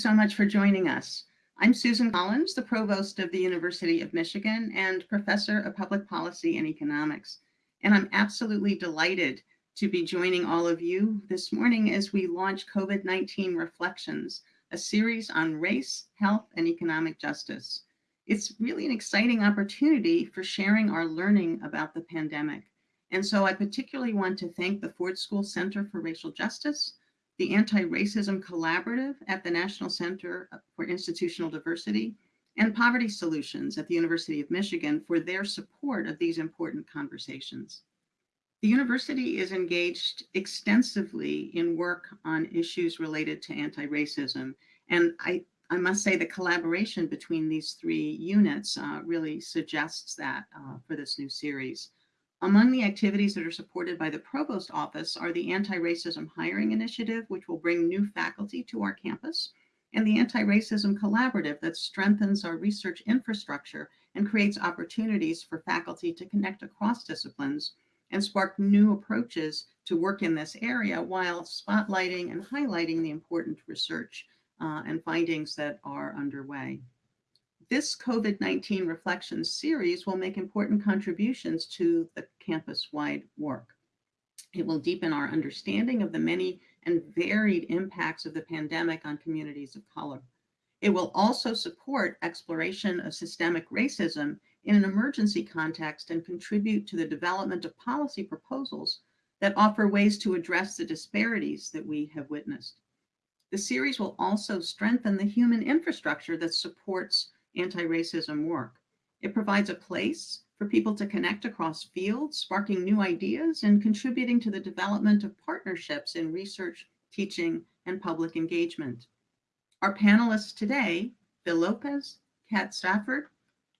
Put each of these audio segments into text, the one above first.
so much for joining us. I'm Susan Collins, the Provost of the University of Michigan and Professor of Public Policy and Economics. And I'm absolutely delighted to be joining all of you this morning as we launch COVID-19 Reflections, a series on race, health, and economic justice. It's really an exciting opportunity for sharing our learning about the pandemic. And so I particularly want to thank the Ford School Center for Racial Justice, the Anti-Racism Collaborative at the National Center for Institutional Diversity, and Poverty Solutions at the University of Michigan for their support of these important conversations. The university is engaged extensively in work on issues related to anti-racism. And I, I must say the collaboration between these three units uh, really suggests that uh, for this new series. Among the activities that are supported by the Provost Office are the Anti-Racism Hiring Initiative, which will bring new faculty to our campus, and the Anti-Racism Collaborative that strengthens our research infrastructure and creates opportunities for faculty to connect across disciplines and spark new approaches to work in this area while spotlighting and highlighting the important research uh, and findings that are underway. This COVID-19 reflections series will make important contributions to the campus-wide work. It will deepen our understanding of the many and varied impacts of the pandemic on communities of color. It will also support exploration of systemic racism in an emergency context and contribute to the development of policy proposals that offer ways to address the disparities that we have witnessed. The series will also strengthen the human infrastructure that supports anti-racism work. It provides a place for people to connect across fields, sparking new ideas and contributing to the development of partnerships in research, teaching, and public engagement. Our panelists today, Phil Lopez, Kat Stafford,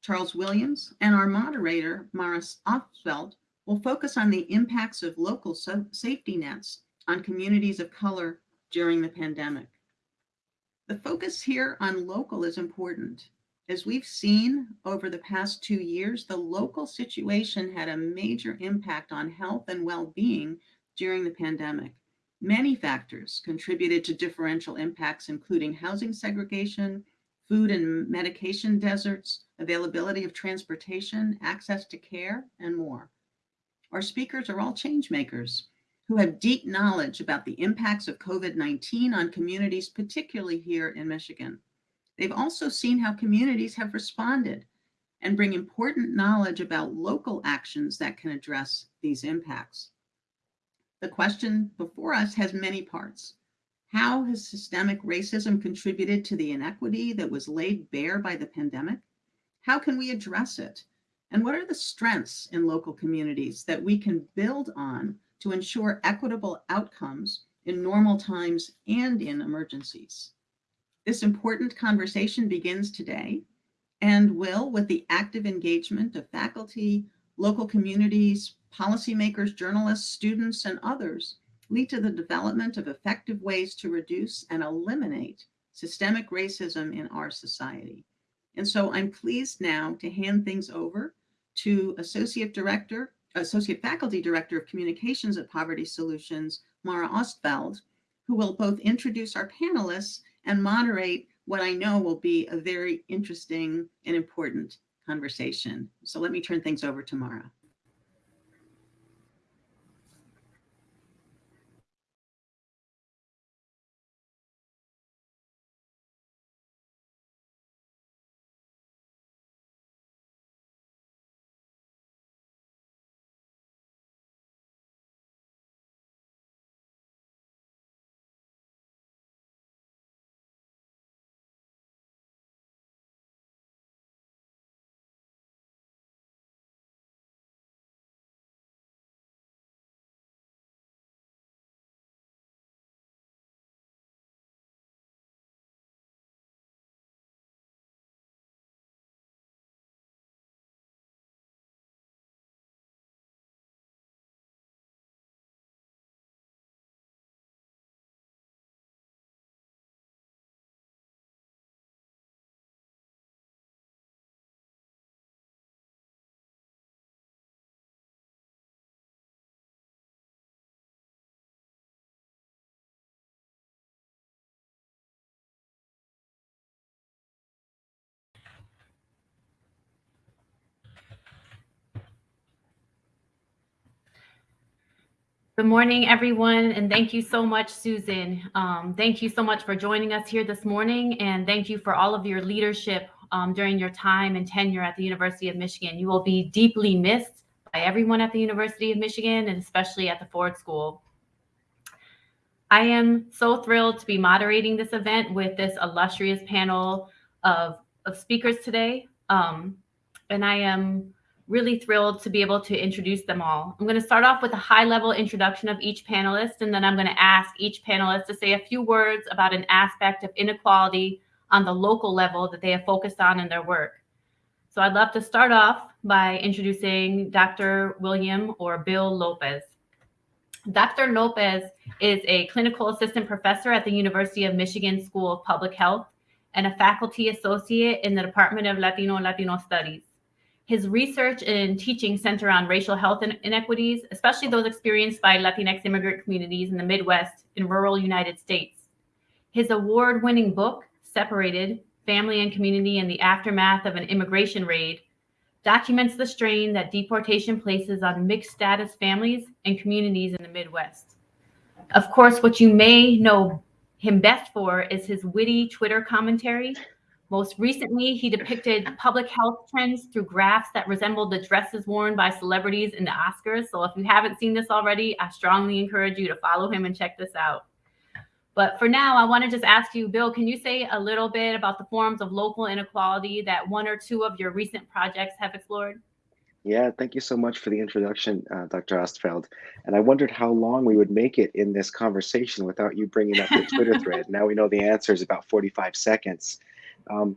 Charles Williams, and our moderator, Mara Ostfeld, will focus on the impacts of local so safety nets on communities of color during the pandemic. The focus here on local is important as we've seen over the past two years, the local situation had a major impact on health and well-being during the pandemic. Many factors contributed to differential impacts, including housing segregation, food and medication deserts, availability of transportation, access to care, and more. Our speakers are all change makers who have deep knowledge about the impacts of COVID-19 on communities, particularly here in Michigan. They've also seen how communities have responded and bring important knowledge about local actions that can address these impacts. The question before us has many parts. How has systemic racism contributed to the inequity that was laid bare by the pandemic? How can we address it? And what are the strengths in local communities that we can build on to ensure equitable outcomes in normal times and in emergencies? This important conversation begins today and will, with the active engagement of faculty, local communities, policymakers, journalists, students, and others, lead to the development of effective ways to reduce and eliminate systemic racism in our society. And so I'm pleased now to hand things over to Associate Director, Associate Faculty Director of Communications at Poverty Solutions, Mara Ostfeld, who will both introduce our panelists and moderate what I know will be a very interesting and important conversation. So let me turn things over to Mara. Good morning, everyone, and thank you so much, Susan. Um, thank you so much for joining us here this morning, and thank you for all of your leadership um, during your time and tenure at the University of Michigan. You will be deeply missed by everyone at the University of Michigan, and especially at the Ford School. I am so thrilled to be moderating this event with this illustrious panel of, of speakers today. Um, and I am really thrilled to be able to introduce them all. I'm going to start off with a high level introduction of each panelist, and then I'm going to ask each panelist to say a few words about an aspect of inequality on the local level that they have focused on in their work. So I'd love to start off by introducing Dr. William or Bill Lopez. Dr. Lopez is a clinical assistant professor at the University of Michigan School of Public Health and a faculty associate in the Department of Latino Latino Studies. His research and teaching center on racial health inequities, especially those experienced by Latinx immigrant communities in the Midwest and rural United States. His award winning book, Separated Family and Community in the Aftermath of an Immigration Raid, documents the strain that deportation places on mixed status families and communities in the Midwest. Of course, what you may know him best for is his witty Twitter commentary most recently, he depicted public health trends through graphs that resembled the dresses worn by celebrities in the Oscars. So if you haven't seen this already, I strongly encourage you to follow him and check this out. But for now, I want to just ask you, Bill, can you say a little bit about the forms of local inequality that one or two of your recent projects have explored? Yeah, thank you so much for the introduction, uh, Dr. Ostfeld. And I wondered how long we would make it in this conversation without you bringing up the Twitter thread. Now we know the answer is about 45 seconds. Um,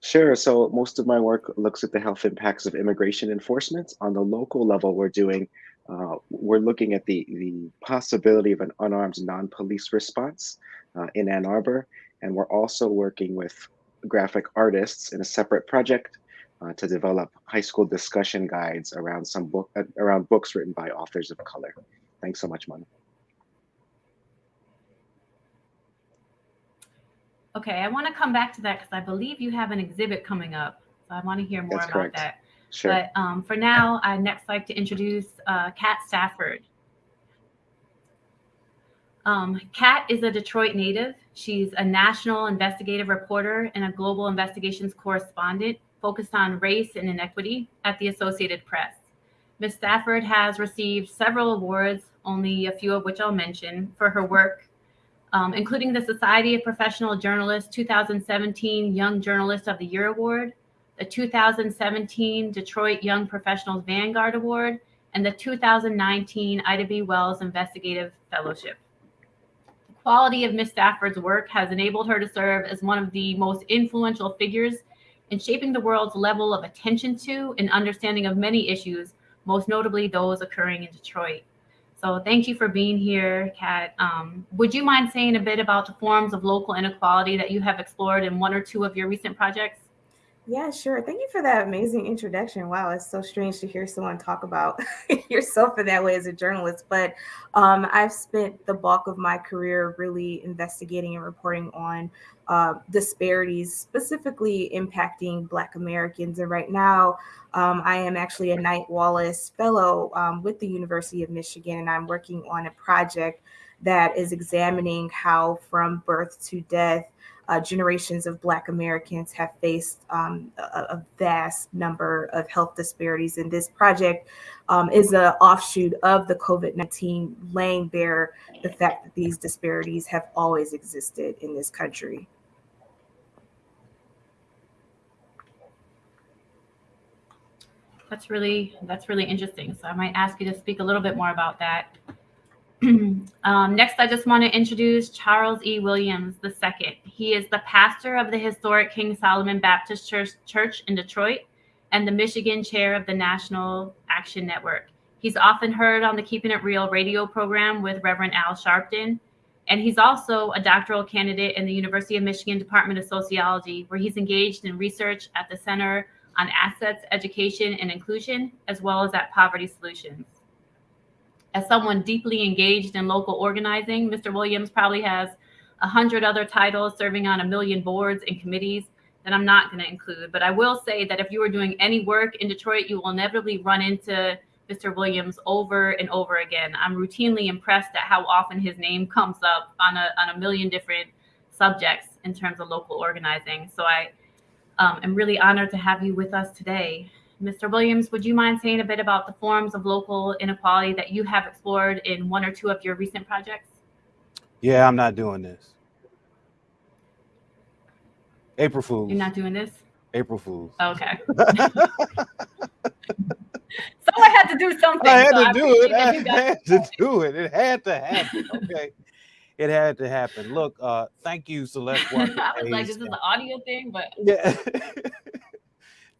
sure. So most of my work looks at the health impacts of immigration enforcement. On the local level, we're doing, uh, we're looking at the, the possibility of an unarmed non-police response uh, in Ann Arbor. And we're also working with graphic artists in a separate project uh, to develop high school discussion guides around some book uh, around books written by authors of color. Thanks so much, Mona. Okay, I want to come back to that because I believe you have an exhibit coming up. So I want to hear more That's about correct. that. Sure. But um, for now, I'd next like to introduce uh, Kat Stafford. Um, Kat is a Detroit native. She's a national investigative reporter and a global investigations correspondent focused on race and inequity at the Associated Press. Ms. Stafford has received several awards, only a few of which I'll mention, for her work um, including the Society of Professional Journalists 2017 Young Journalist of the Year Award, the 2017 Detroit Young Professionals Vanguard Award, and the 2019 Ida B. Wells Investigative Fellowship. The quality of Ms. Stafford's work has enabled her to serve as one of the most influential figures in shaping the world's level of attention to and understanding of many issues, most notably those occurring in Detroit. So thank you for being here, Kat. Um, would you mind saying a bit about the forms of local inequality that you have explored in one or two of your recent projects? Yeah, sure. Thank you for that amazing introduction. Wow, it's so strange to hear someone talk about yourself in that way as a journalist. But um, I've spent the bulk of my career really investigating and reporting on uh, disparities, specifically impacting Black Americans. And right now, um, I am actually a Knight Wallace Fellow um, with the University of Michigan, and I'm working on a project that is examining how, from birth to death, uh, generations of Black Americans have faced um, a, a, vast number of health disparities. And this project um, is an offshoot of the COVID 19, laying bare the fact that these disparities have always existed in this country. That's really that's really interesting. So I might ask you to speak a little bit more about that. um, next, I just want to introduce Charles E. Williams II. He is the pastor of the historic King Solomon Baptist Church, Church in Detroit and the Michigan chair of the National Action Network. He's often heard on the Keeping It Real radio program with Reverend Al Sharpton. And he's also a doctoral candidate in the University of Michigan Department of Sociology, where he's engaged in research at the Center on Assets, Education, and Inclusion, as well as at Poverty Solutions. As someone deeply engaged in local organizing, Mr. Williams probably has a hundred other titles serving on a million boards and committees that I'm not going to include. But I will say that if you are doing any work in Detroit, you will inevitably run into Mr. Williams over and over again. I'm routinely impressed at how often his name comes up on a, on a million different subjects in terms of local organizing. So I um, am really honored to have you with us today. Mr. Williams, would you mind saying a bit about the forms of local inequality that you have explored in one or two of your recent projects? Yeah, I'm not doing this. April Fools. You're not doing this? April Fools. Okay. Someone had to do something. I had so to do it. I had to do it. It had to happen. Okay. it had to happen. Look, uh, thank you, Celeste. I was like, this is an audio thing? But Yeah.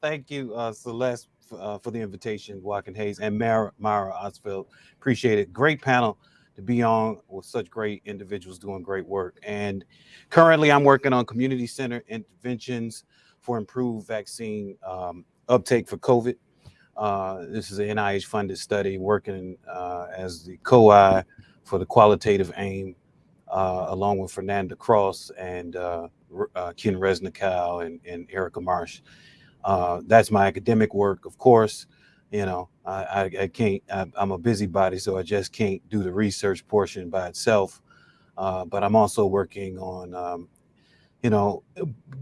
Thank you, uh, Celeste, uh, for the invitation, Watkins-Hayes, and Mara, Mara Ostfeld. Appreciate it. Great panel to be on with such great individuals doing great work. And currently, I'm working on community center interventions for improved vaccine um, uptake for COVID. Uh, this is an NIH funded study working uh, as the co-I for the qualitative aim, uh, along with Fernanda Cross and uh, uh, Ken Resnicow and, and Erica Marsh. Uh, that's my academic work, of course. You know, I, I, I can't, I, I'm a busybody, so I just can't do the research portion by itself. Uh, but I'm also working on, um, you know,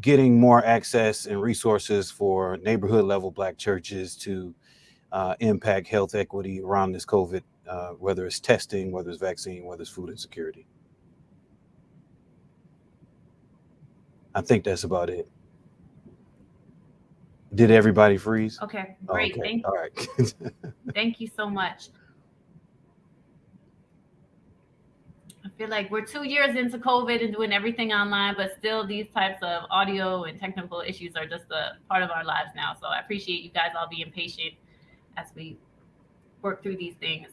getting more access and resources for neighborhood level Black churches to uh, impact health equity around this COVID, uh, whether it's testing, whether it's vaccine, whether it's food insecurity. I think that's about it. Did everybody freeze? okay, Oh, great. okay. Thank All right. Thank you so much. I feel like we're two years into COVID and doing everything online, but still these types of audio and technical issues are just a part of our lives now. So I appreciate you guys all being patient as we work through these things.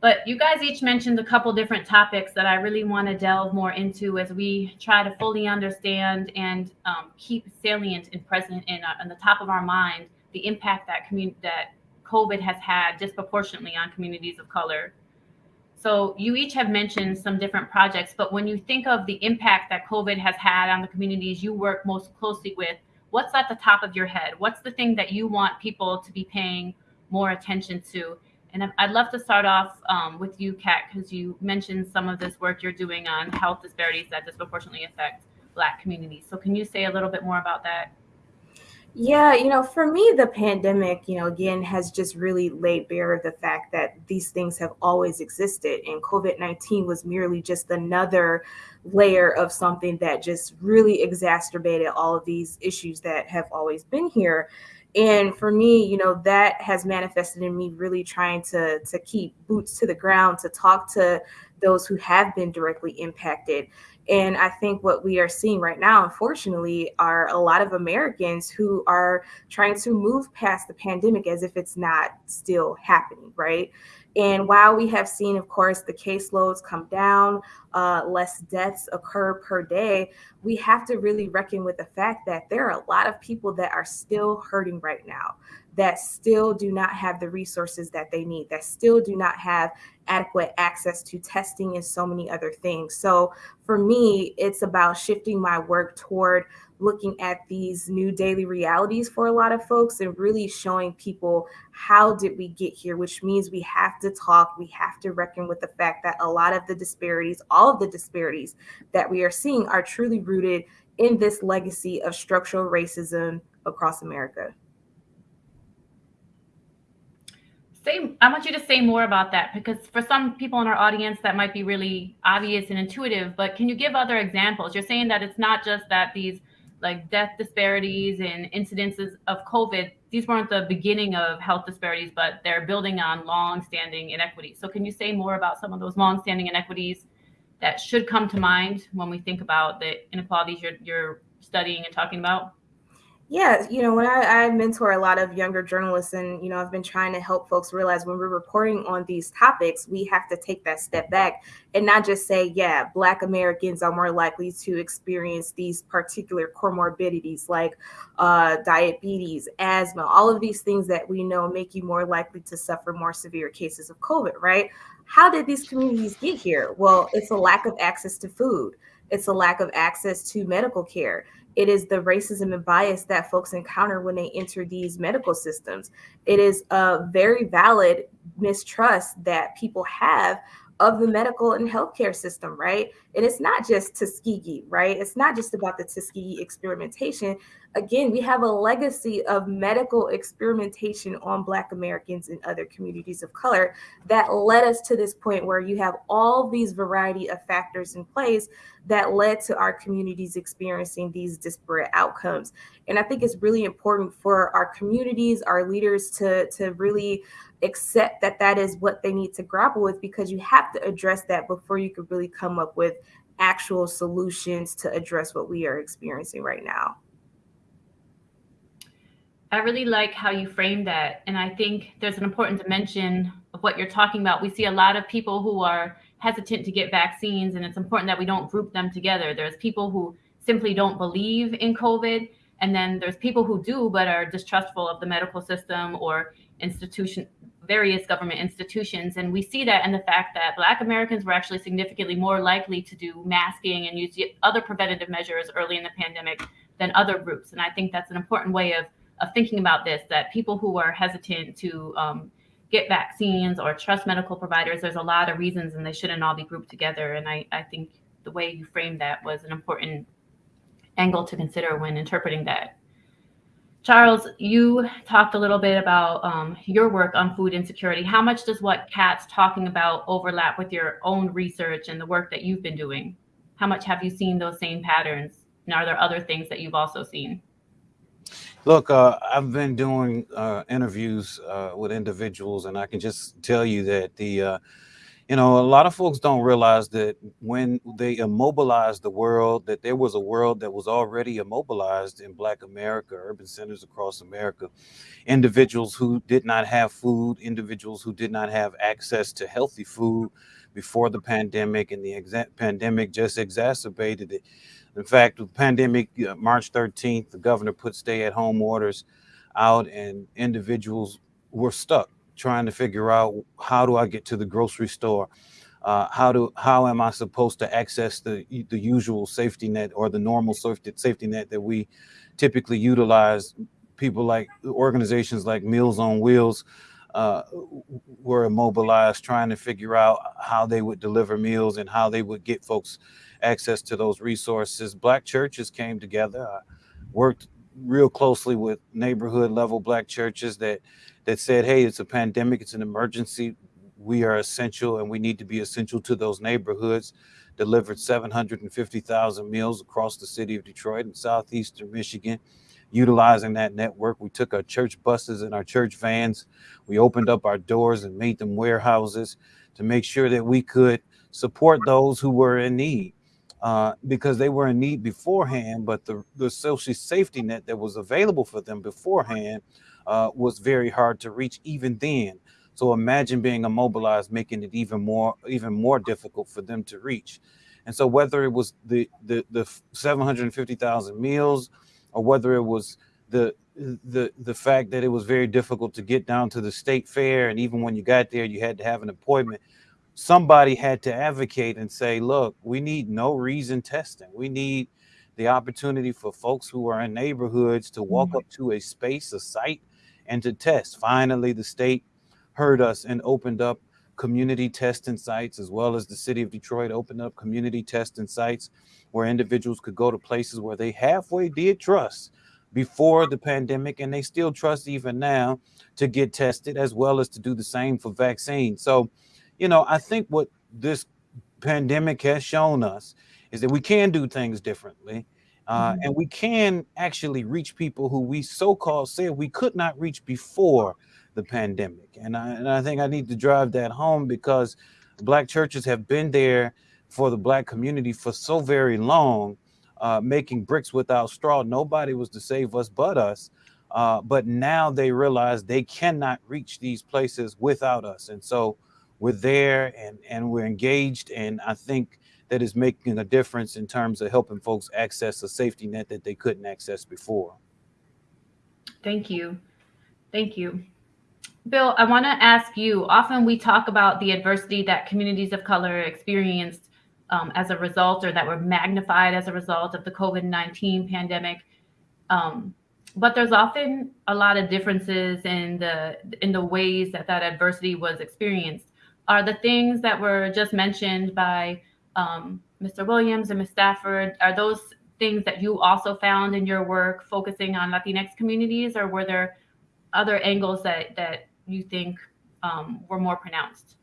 But you guys each mentioned a couple different topics that I really want to delve more into as we try to fully understand and um, keep salient and present in, uh, in the top of our mind the impact that commun- that COVID has had disproportionately on communities of color. So you each have mentioned some different projects, but when you think of the impact that COVID has had on the communities you work most closely with, what's at the top of your head? What's the thing that you want people to be paying more attention to? And I'd love to start off um, with you, Kat, because you mentioned some of this work you're doing on health disparities that disproportionately affect Black communities. So can you say a little bit more about that? Yeah, you know, for me, the pandemic, you know, again, has just really laid bare the fact that these things have always existed. And COVID 19 was merely just another layer of something that just really exacerbated all of these issues that have always been here. And for me, you know, that has manifested in me really trying to to keep boots to the ground, to talk to those who have been directly impacted. And I think what we are seeing right now, unfortunately, are a lot of Americans who are trying to move past the pandemic as if it's not still happening, right? And while we have seen, of course, the caseloads come down, uh, less deaths occur per day, we have to really reckon with the fact that there are a lot of people that are still hurting right now, that still do not have the resources that they need, that still do not have adequate access to testing and so many other things. So for me, it's about shifting my work toward looking at these new daily realities for a lot of folks and really showing people how did we get here? Which means we have to talk we have to reckon with the fact that a lot of the disparities all of the disparities that we are seeing are truly rooted in this legacy of structural racism across america. Say i want you to say more about that because for some people in our audience that might be really obvious and intuitive but can you give other examples? You're saying that it's not just that these like death disparities and incidences of covid these weren't the beginning of health disparities but they're building on long-standing inequities. So can you say more about some of those long-standing inequities that should come to mind when we think about the inequalities you're, you're studying and talking about Yeah, you know, when I, I mentor a lot of younger journalists, and you know, I've been trying to help folks realize when we're reporting on these topics, we have to take that step back and not just say, yeah, Black Americans are more likely to experience these particular comorbidities like uh, diabetes, asthma, all of these things that we know make you more likely to suffer more severe cases of COVID, right? How did these communities get here? Well, it's a lack of access to food. It's a lack of access to medical care It is the racism and bias that folks encounter when they enter these medical systems. It is a very valid mistrust that people have of the medical and healthcare system, right? And it's not just Tuskegee, right? It's not just about the Tuskegee experimentation. Again, we have a legacy of medical experimentation on Black Americans and other communities of color that led us to this point where you have all these variety of factors in place that led to our communities experiencing these disparate outcomes. And I think it's really important for our communities, our leaders to, to really accept that that is what they need to grapple with because you have to address that before you could really come up with actual solutions to address what we are experiencing right now. I really like how you frame that. And I think there's an important dimension of what you're talking about. We see a lot of people who are hesitant to get vaccines, and it's important that we don't group them together. There's people who simply don't believe in COVID, and then there's people who do but are distrustful of the medical system or institution various government institutions and we see that in the fact that black americans were actually significantly more likely to do masking and use other preventative measures early in the pandemic than other groups. And i think that's an important way of of thinking about this that people who are hesitant to um, get vaccines or trust medical providers there's a lot of reasons and they shouldn't all be grouped together. And i, I think the way you framed that was an important angle to consider when interpreting that charles you talked a little bit about um, your work on food insecurity. How much does what kat's talking about overlap with your own research and the work that you've been doing? How much have you seen those same patterns? And are there other things that you've also seen? Look, uh, I've been doing uh, interviews uh, with individuals, and I can just tell you that the, uh, you know, a lot of folks don't realize that when they immobilized the world, that there was a world that was already immobilized in Black America, urban centers across America. Individuals who did not have food, individuals who did not have access to healthy food before the pandemic, and the pandemic just exacerbated it. In fact, the pandemic, March 13th, the governor put stay at home orders out and individuals were stuck trying to figure out how do I get to the grocery store? Uh, how do how am I supposed to access the the usual safety net or the normal safety net that we typically utilize? People like organizations like Meals on Wheels uh, were immobilized trying to figure out how they would deliver meals and how they would get folks access to those resources. Black churches came together, uh, worked real closely with neighborhood level Black churches that that said, "Hey, it's a pandemic, it's an emergency. We are essential, and we need to be essential to those neighborhoods." Delivered 750,000 meals across the city of Detroit and southeastern Michigan. Utilizing that network, we took our church buses and our church vans. We opened up our doors and made them warehouses to make sure that we could support those who were in need uh, because they were in need beforehand, but the, the social safety net that was available for them beforehand uh, was very hard to reach even then. So imagine being immobilized, making it even more even more difficult for them to reach. And so whether it was the the, the 750,000 meals or whether it was the the the fact that it was very difficult to get down to the state fair and even when you got there you had to have an appointment somebody had to advocate and say, look, we need no reason testing. We need the opportunity for folks who are in neighborhoods to walk mm-hmm. up to a space, a site, and to test. Finally, the state heard us and opened up community testing sites, as well as the city of Detroit opened up community testing sites where individuals could go to places where they halfway did trust before the pandemic, and they still trust even now to get tested, as well as to do the same for vaccines. So you know, I think what this pandemic has shown us is that we can do things differently. Uh, mm-hmm. and we can actually reach people who we so-called said we could not reach before the pandemic. And I, and I think I need to drive that home because black churches have been there for the black community for so very long, uh, making bricks without straw. Nobody was to save us but us. Uh, but now they realize they cannot reach these places without us. And so we're there and and we're engaged and i think that is making a difference in terms of helping folks access a safety net that they couldn't access before thank you thank you bill i want to ask you often we talk about the adversity that communities of color experienced um, as a result or that were magnified as a result of the COVID 19 pandemic. Um, but there's often a lot of differences in the in the ways that that adversity was experienced. Are the things that were just mentioned by um, Mr. Williams and Ms. Stafford, are those things that you also found in your work focusing on Latinx communities, or were there other angles that that you think um, were more pronounced?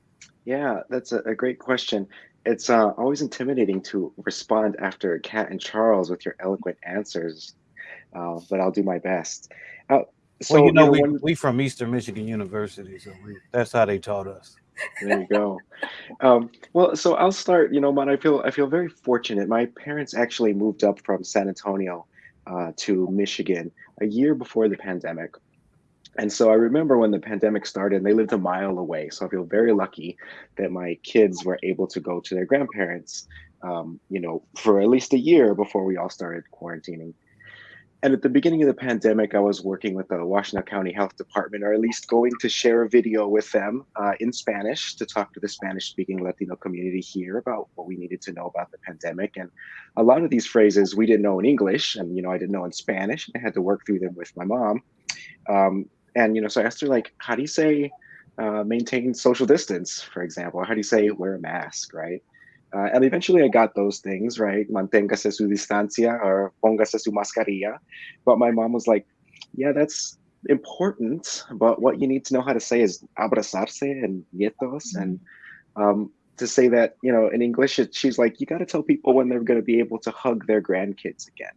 Yeah, that's a, a great question. It's uh, always intimidating to respond after Kat and Charles with your eloquent answers, uh, but I'll do my best. Uh, so well, you know, we, one... we from Eastern Michigan University, so we, that's how they taught us. There you go. um, well, so I'll start. You know, man, I feel I feel very fortunate. My parents actually moved up from San Antonio uh, to Michigan a year before the pandemic. And so I remember when the pandemic started, and they lived a mile away. So I feel very lucky that my kids were able to go to their grandparents, um, you know, for at least a year before we all started quarantining. And at the beginning of the pandemic, I was working with the Washtenaw County Health Department, or at least going to share a video with them uh, in Spanish to talk to the Spanish speaking Latino community here about what we needed to know about the pandemic. And a lot of these phrases we didn't know in English, and, you know, I didn't know in Spanish. I had to work through them with my mom. Um, and, you know, so I asked her, like, how do you say uh, maintain social distance, for example? How do you say wear a mask, right? Uh, and eventually I got those things, right? Manténgase su distancia or póngase su mascarilla. But my mom was like, yeah, that's important. But what you need to know how to say is abrazarse and nietos. And um, to say that, you know, in English, it, she's like, you got to tell people when they're going to be able to hug their grandkids again,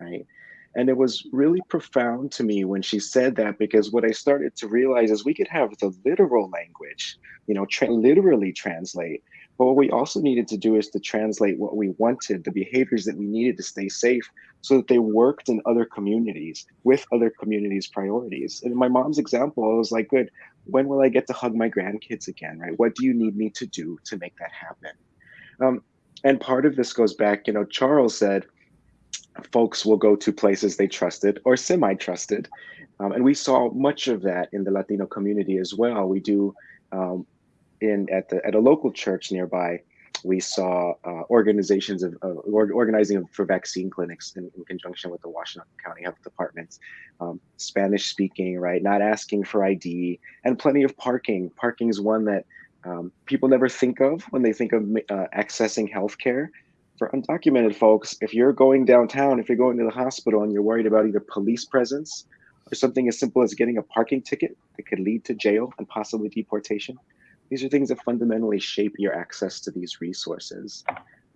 right? And it was really profound to me when she said that because what I started to realize is we could have the literal language, you know, tra- literally translate, but what we also needed to do is to translate what we wanted, the behaviors that we needed to stay safe, so that they worked in other communities with other communities' priorities. And in my mom's example, I was like, good, when will I get to hug my grandkids again, right? What do you need me to do to make that happen? Um, and part of this goes back, you know, Charles said, folks will go to places they trusted or semi-trusted. Um, and we saw much of that in the Latino community as well. We do um, in at the at a local church nearby, we saw uh, organizations of uh, organizing for vaccine clinics in, in, conjunction with the Washtenaw County Health Department, um, Spanish speaking, right? Not asking for ID, and plenty of parking. Parking is one that um, people never think of when they think of uh, accessing healthcare. For undocumented folks, if you're going downtown, if you're going to the hospital and you're worried about either police presence or something as simple as getting a parking ticket that could lead to jail and possibly deportation, these are things that fundamentally shape your access to these resources.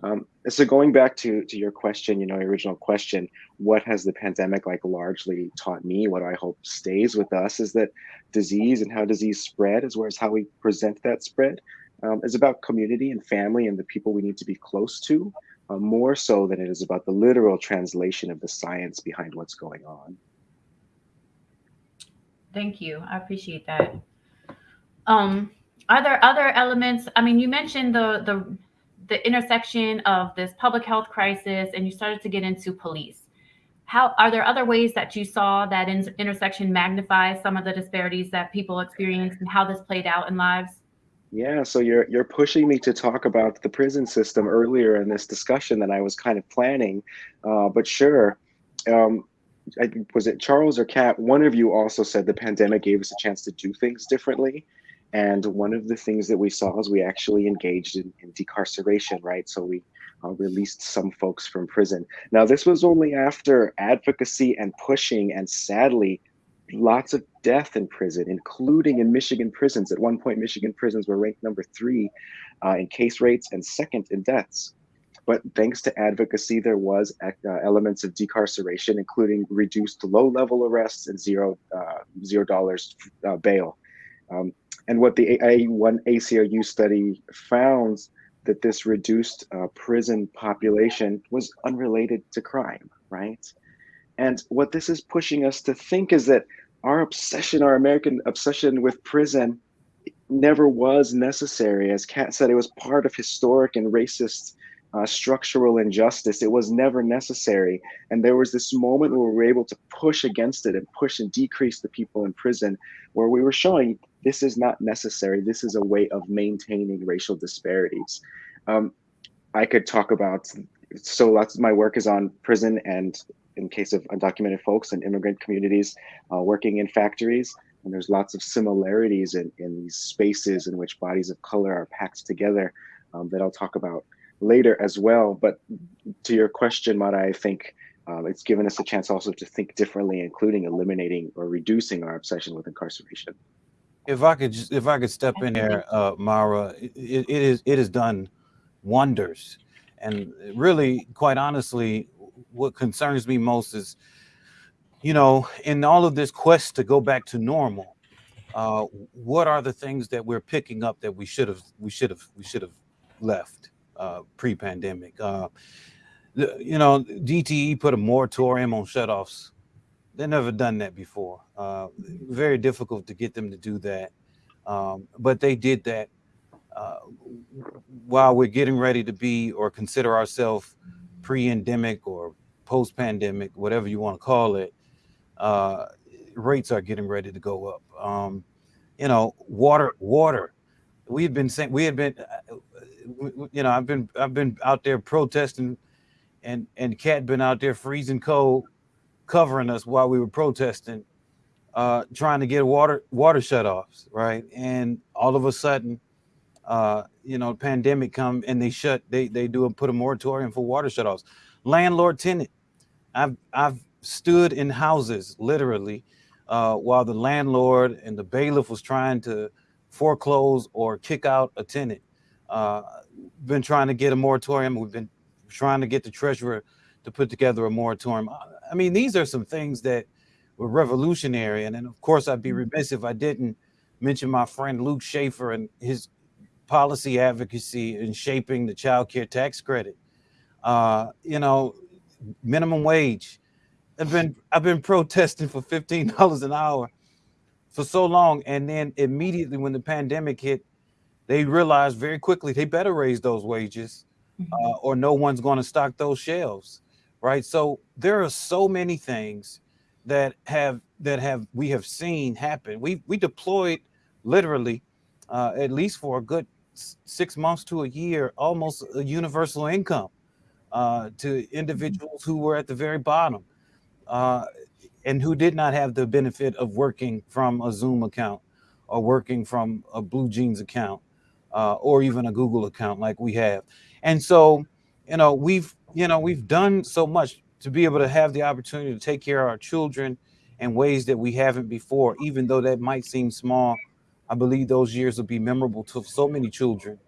Um, so going back to, to your question, you know, your original question, what has the pandemic like largely taught me? What I hope stays with us is that disease and how disease spread, as well as how we present that spread, um, is about community and family and the people we need to be close to, uh, more so than it is about the literal translation of the science behind what's going on. Thank you. I appreciate that. Um, are there other elements? I mean, you mentioned the the the intersection of this public health crisis, and you started to get into police. How are there other ways that you saw that in, intersection magnify some of the disparities that people experience, and how this played out in lives? Yeah, so you're you're pushing me to talk about the prison system earlier in this discussion than I was kind of planning, uh, but sure. Um, I, was it Charles or Kat? One of you also said the pandemic gave us a chance to do things differently. And one of the things that we saw is we actually engaged in, in decarceration, right? So we uh, released some folks from prison. Now, this was only after advocacy and pushing, and sadly, lots of death in prison, including in Michigan prisons. At one point, Michigan prisons were ranked number three uh, in case rates and second in deaths. But thanks to advocacy, there was uh, elements of decarceration, including reduced low-level arrests and zero uh, zero dollars uh, bail. Um, and what the A1 ACLU study found that this reduced uh, prison population was unrelated to crime, right? And what this is pushing us to think is that our obsession, our American obsession with prison never was necessary. As Kat said, it was part of historic and racist uh, structural injustice. It was never necessary. And there was this moment where we were able to push against it and push and decrease the people in prison, where we were showing this is not necessary. This is a way of maintaining racial disparities. Um, I could talk about. So lots of my work is on prison and in case of undocumented folks and immigrant communities uh, working in factories. And there's lots of similarities in, in these spaces in which bodies of color are packed together um, that I'll talk about later as well. But to your question, Mara, I think um, it's given us a chance also to think differently, including eliminating or reducing our obsession with incarceration. If I could, just, if I could step in there, uh, Mara, it, it is it has done wonders, and really, quite honestly, what concerns me most is, you know, in all of this quest to go back to normal, uh, what are the things that we're picking up that we should have we should have we should have left uh, pre-pandemic? Uh, you know, DTE put a moratorium on shutoffs. They never done that before. Uh, very difficult to get them to do that, um, but they did that uh, while we're getting ready to be or consider ourselves pre-endemic or post-pandemic, whatever you want to call it. Uh, rates are getting ready to go up. Um, you know, water, water. We had been saying we had been, uh, you know, I've been I've been out there protesting and and Kat been out there freezing cold, covering us while we were protesting, uh, trying to get water water shutoffs, right? And all of a sudden, uh, you know, pandemic come and they shut they they do a, put a moratorium for water shutoffs. Landlord tenant, I've I've stood in houses literally uh, while the landlord and the bailiff was trying to foreclose or kick out a tenant. Uh, been trying to get a moratorium. We've been trying to get the treasurer to put together a moratorium. I mean, these are some things that were revolutionary. And then, of course, I'd be mm-hmm. remiss if I didn't mention my friend Luke Shaefer and his policy advocacy in shaping the child care tax credit. Uh, you know, minimum wage. I've been I've been protesting for fifteen dollars an hour for so long, and then immediately when the pandemic hit, they realized very quickly they better raise those wages mm-hmm. uh, or no one's going to stock those shelves, right? So there are so many things that have that have we have seen happen. We we deployed literally uh, at least for a good six months to a year, almost a universal income uh, to individuals who were at the very bottom uh, and who did not have the benefit of working from a Zoom account or working from a BlueJeans account uh, or even a Google account like we have. And so, you know, we've, you know, we've done so much to be able to have the opportunity to take care of our children in ways that we haven't before, even though that might seem small. I believe those years will be memorable to so many children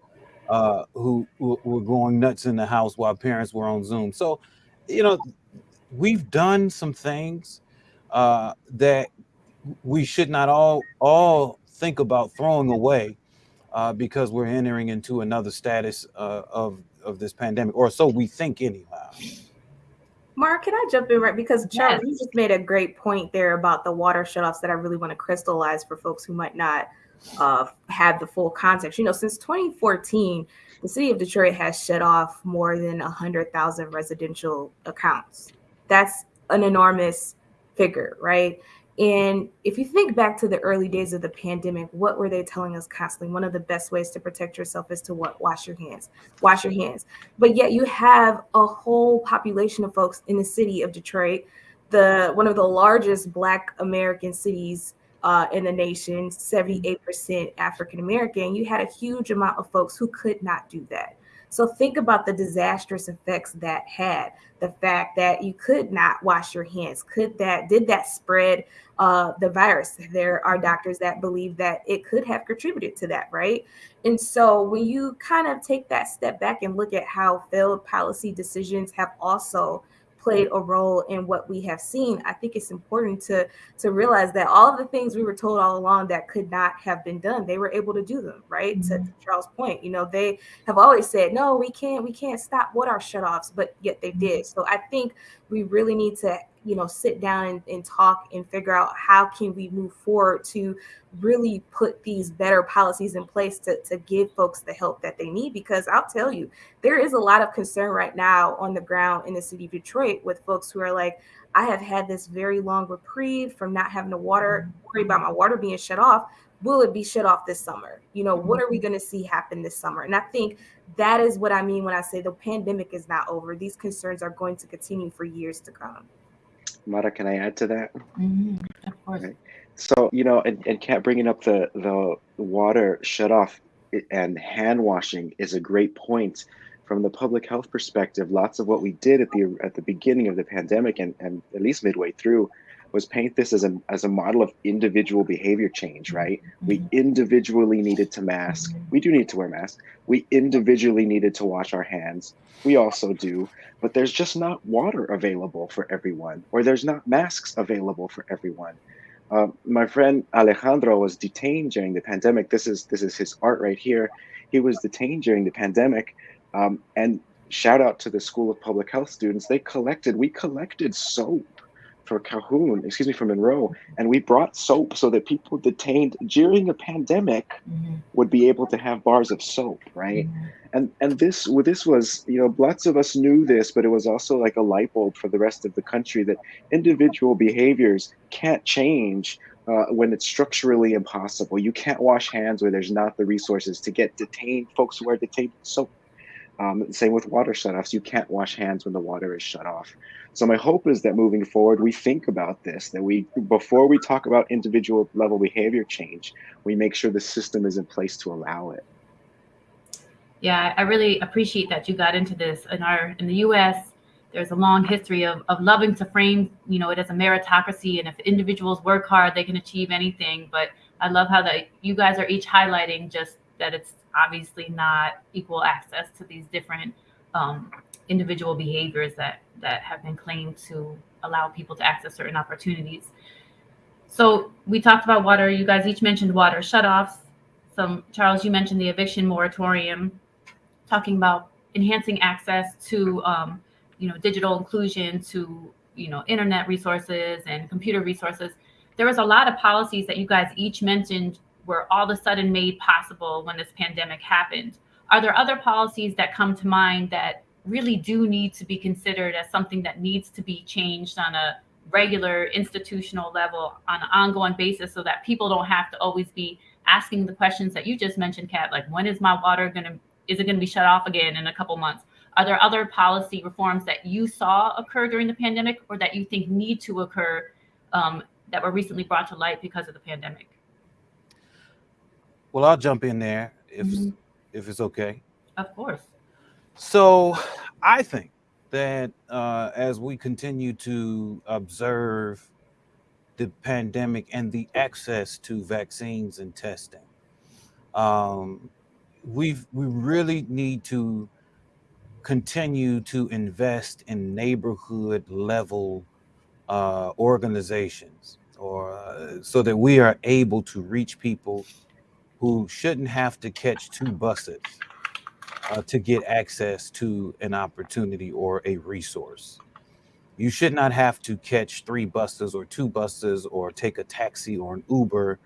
uh, who, who were going nuts in the house while parents were on Zoom. So, you know, we've done some things uh, that we should not all all think about throwing away uh, because we're entering into another status uh, of of this pandemic, or so we think anyhow. Mark, can I jump in right because Charles, yes. you just made a great point there about the water shutoffs that I really want to crystallize for folks who might not uh, have the full context. You know, since 2014, the city of Detroit has shut off more than 100,000 residential accounts. That's an enormous figure, right? And if you think back to the early days of the pandemic, what were they telling us constantly? One of the best ways to protect yourself is to what? Wash your hands. Wash your hands. But yet you have a whole population of folks in the city of Detroit, the one of the largest Black American cities uh, in the nation, 78% African American. You had a huge amount of folks who could not do that. So think about the disastrous effects that had. The fact that you could not wash your hands, could that did that spread uh, the virus? There are doctors that believe that it could have contributed to that, right? And so when you kind of take that step back and look at how failed policy decisions have also played a role in what we have seen i think it's important to to realize that all of the things we were told all along that could not have been done they were able to do them right mm-hmm. to, charles point you know they have always said no we can't we can't stop what are shutoffs but yet they did mm-hmm. so i think we really need to you know sit down and, and, talk and figure out how can we move forward to really put these better policies in place to, to give folks the help that they need because i'll tell you there is a lot of concern right now on the ground in the city of detroit with folks who are like i have had this very long reprieve from not having the water mm-hmm. worry about my water being shut off will it be shut off this summer? You know, what are we mm-hmm. going to see happen this summer? And I think that is what I mean when I say the pandemic is not over. These concerns are going to continue for years to come. Mara, can I add to that? Mhm, Of course. Right. So, you know, and, and Kat bringing up the, the water shut off and hand washing is a great point from the public health perspective. Lots of what we did at the at the beginning of the pandemic and, and at least midway through was paint this as a as a model of individual behavior change, right? We individually needed to mask. We do need to wear masks. We individually needed to wash our hands. We also do, but there's just not water available for everyone, or there's not masks available for everyone. Uh, my friend Alejandro was detained during the pandemic. This is this is his art right here. He was detained during the pandemic, um, and shout out to the School of Public Health students. They collected. We collected soap for Calhoun, excuse me, for Monroe, and we brought soap so that people detained during a pandemic Mhm, would be able to have bars of soap, right? mhm. and and this this was you know lots of us knew this but it was also like a light bulb for the rest of the country that individual behaviors can't change uh, when it's structurally impossible you can't wash hands where there's not the resources to get detained folks who are detained soap um, same with water shutoffs you can't wash hands when the water is shut off so my hope is that moving forward we think about this that we before we talk about individual level behavior change we make sure the system is in place to allow it Yeah, I really appreciate that you got into this. In our in the U.S., there's a long history of of loving to frame, you know, it as a meritocracy, and if individuals work hard, they can achieve anything. But I love how that you guys are each highlighting just that it's obviously not equal access to these different um, individual behaviors that that have been claimed to allow people to access certain opportunities. So we talked about water. You guys each mentioned water shutoffs. Some Charles, you mentioned the eviction moratorium talking about enhancing access to um, you know digital inclusion to you know internet resources and computer resources there was a lot of policies that you guys each mentioned were all of a sudden made possible when this pandemic happened are there other policies that come to mind that really do need to be considered as something that needs to be changed on a regular institutional level on an ongoing basis so that people don't have to always be asking the questions that you just mentioned kat like when is my water going to is it going to be shut off again in a couple months? Are there other policy reforms that you saw occur during the pandemic or that you think need to occur um, that were recently brought to light because of the pandemic? Well, I'll jump in there if Mhm. if it's okay. Of course. So I think that uh, as we continue to observe the pandemic and the access to vaccines and testing, um, we've we really need to continue to invest in neighborhood level uh, organizations, or uh, so that we are able to reach people who shouldn't have to catch two buses uh, to get access to an opportunity or a resource. You should not have to catch three buses or two buses or take a taxi or an Uber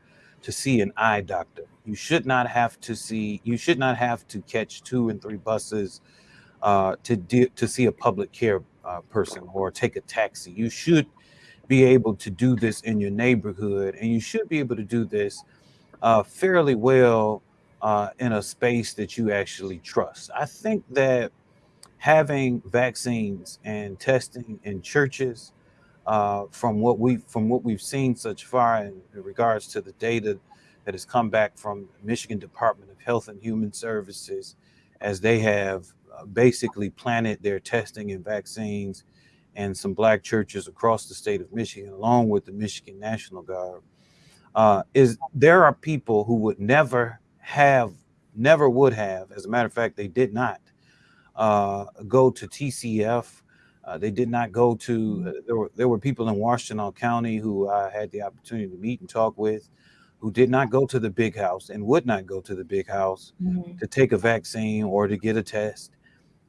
to see an eye doctor. You should not have to see. You should not have to catch two and three buses uh, to de- to see a public care uh, person or take a taxi. You should be able to do this in your neighborhood, and you should be able to do this uh, fairly well uh, in a space that you actually trust. I think that having vaccines and testing in churches, uh, from what we from what we've seen such far in, regards to the data that has come back from Michigan Department of Health and Human Services, as they have uh, basically planted their testing and vaccines and some black churches across the state of Michigan, along with the Michigan National Guard, uh, is there are people who would never have, never would have, as a matter of fact, they did not uh, go to TCF. Uh, they did not go to. Uh, there were there were people in Washtenaw County who I had the opportunity to meet and talk with, who did not go to the big house and would not go to the big house Mhm. to take a vaccine or to get a test.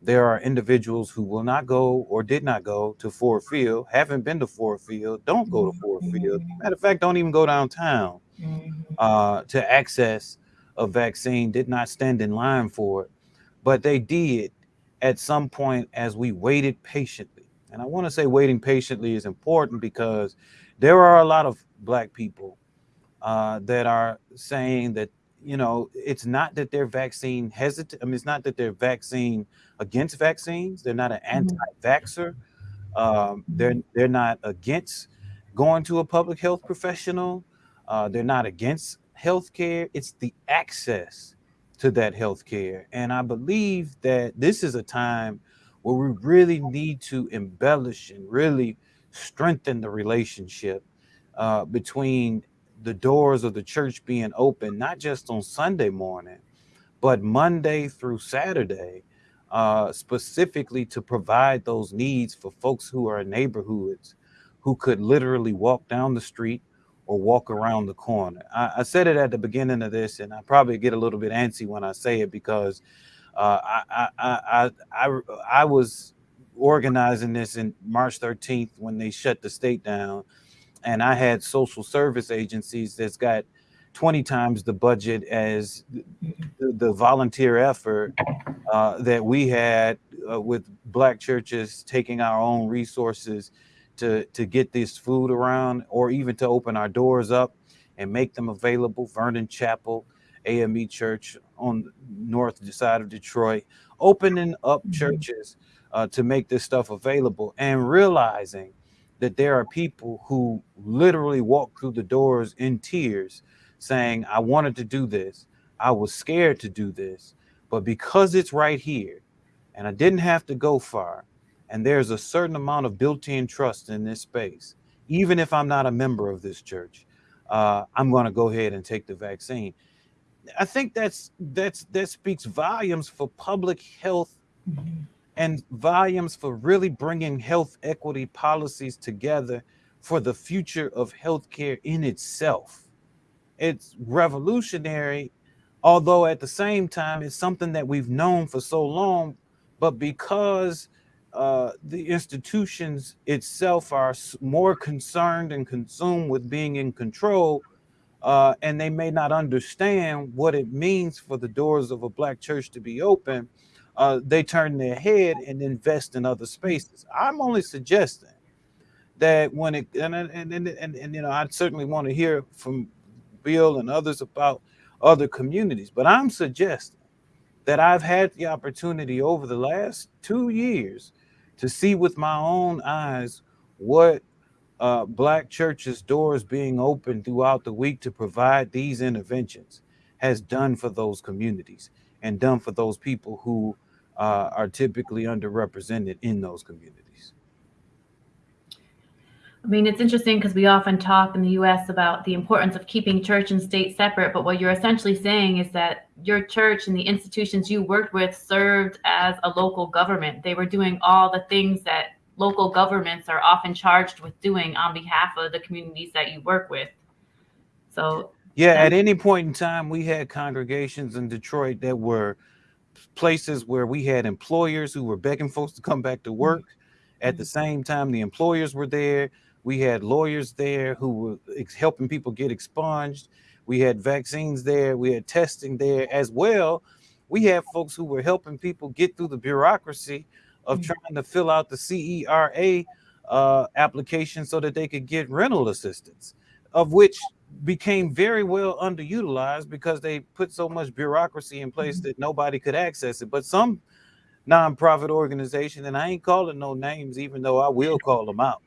There are individuals who will not go or did not go to Ford Field, haven't been to Ford Field, don't go to Ford Field. Matter of fact, don't even go downtown Mhm. uh, to access a vaccine, did not stand in line for it, but they did at some point as we waited patiently. And I want to say waiting patiently is important because there are a lot of Black people uh, that are saying that you know it's not that they're vaccine hesitant. I mean, it's not that they're vaccine against vaccines. They're not an anti-vaxer. Um, they're they're not against going to a public health professional. Uh, they're not against healthcare. It's the access to that healthcare, and I believe that this is a time where we really need to embellish and really strengthen the relationship uh, between the doors of the church being open, not just on Sunday morning, but Monday through Saturday, uh, specifically to provide those needs for folks who are in neighborhoods who could literally walk down the street or walk around the corner. I, I, said it at the beginning of this, and I probably get a little bit antsy when I say it because uh, I, I, I, I, I was organizing this in March 13th when they shut the state down and I had social service agencies that's got 20 times the budget as the, the volunteer effort uh, that we had uh, with black churches taking our own resources to to get this food around or even to open our doors up and make them available vernon chapel ame church on the north side of detroit opening up mm-hmm. churches uh, to make this stuff available and realizing that there are people who literally walk through the doors in tears saying, I wanted to do this. I was scared to do this, but because it's right here and I didn't have to go far, and there's a certain amount of built in trust in this space, even if I'm not a member of this church, uh, I'm going to go ahead and take the vaccine. I think that's that's that speaks volumes for public health mm-hmm and volumes for really bringing health equity policies together for the future of healthcare in itself. It's revolutionary, although at the same time, it's something that we've known for so long, but because uh, the institutions itself are more concerned and consumed with being in control, uh, and they may not understand what it means for the doors of a black church to be open uh, they turn their head and invest in other spaces. I'm only suggesting that when it and and and, and, and you know I certainly want to hear from Bill and others about other communities, but I'm suggesting that I've had the opportunity over the last two years to see with my own eyes what uh, black churches doors being open throughout the week to provide these interventions has done for those communities and done for those people who uh, are typically underrepresented in those communities. I mean, it's interesting because we often talk in the US about the importance of keeping church and state separate. But what you're essentially saying is that your church and the institutions you worked with served as a local government. They were doing all the things that local governments are often charged with doing on behalf of the communities that you work with. So, yeah, at any point in time, we had congregations in Detroit that were places where we had employers who were begging folks to come back to mm-hmm. work. At the mm-hmm. same time, the employers were there. We had lawyers there who were helping people get expunged. We had vaccines there. We had testing there as well. We had folks who were helping people get through the bureaucracy of mm-hmm. trying to fill out the CERA uh, application so that they could get rental assistance, of which became very well underutilized because they put so much bureaucracy in place mm-hmm. that nobody could access it. But some nonprofit organization, and I ain't calling no names, even though I will call them out.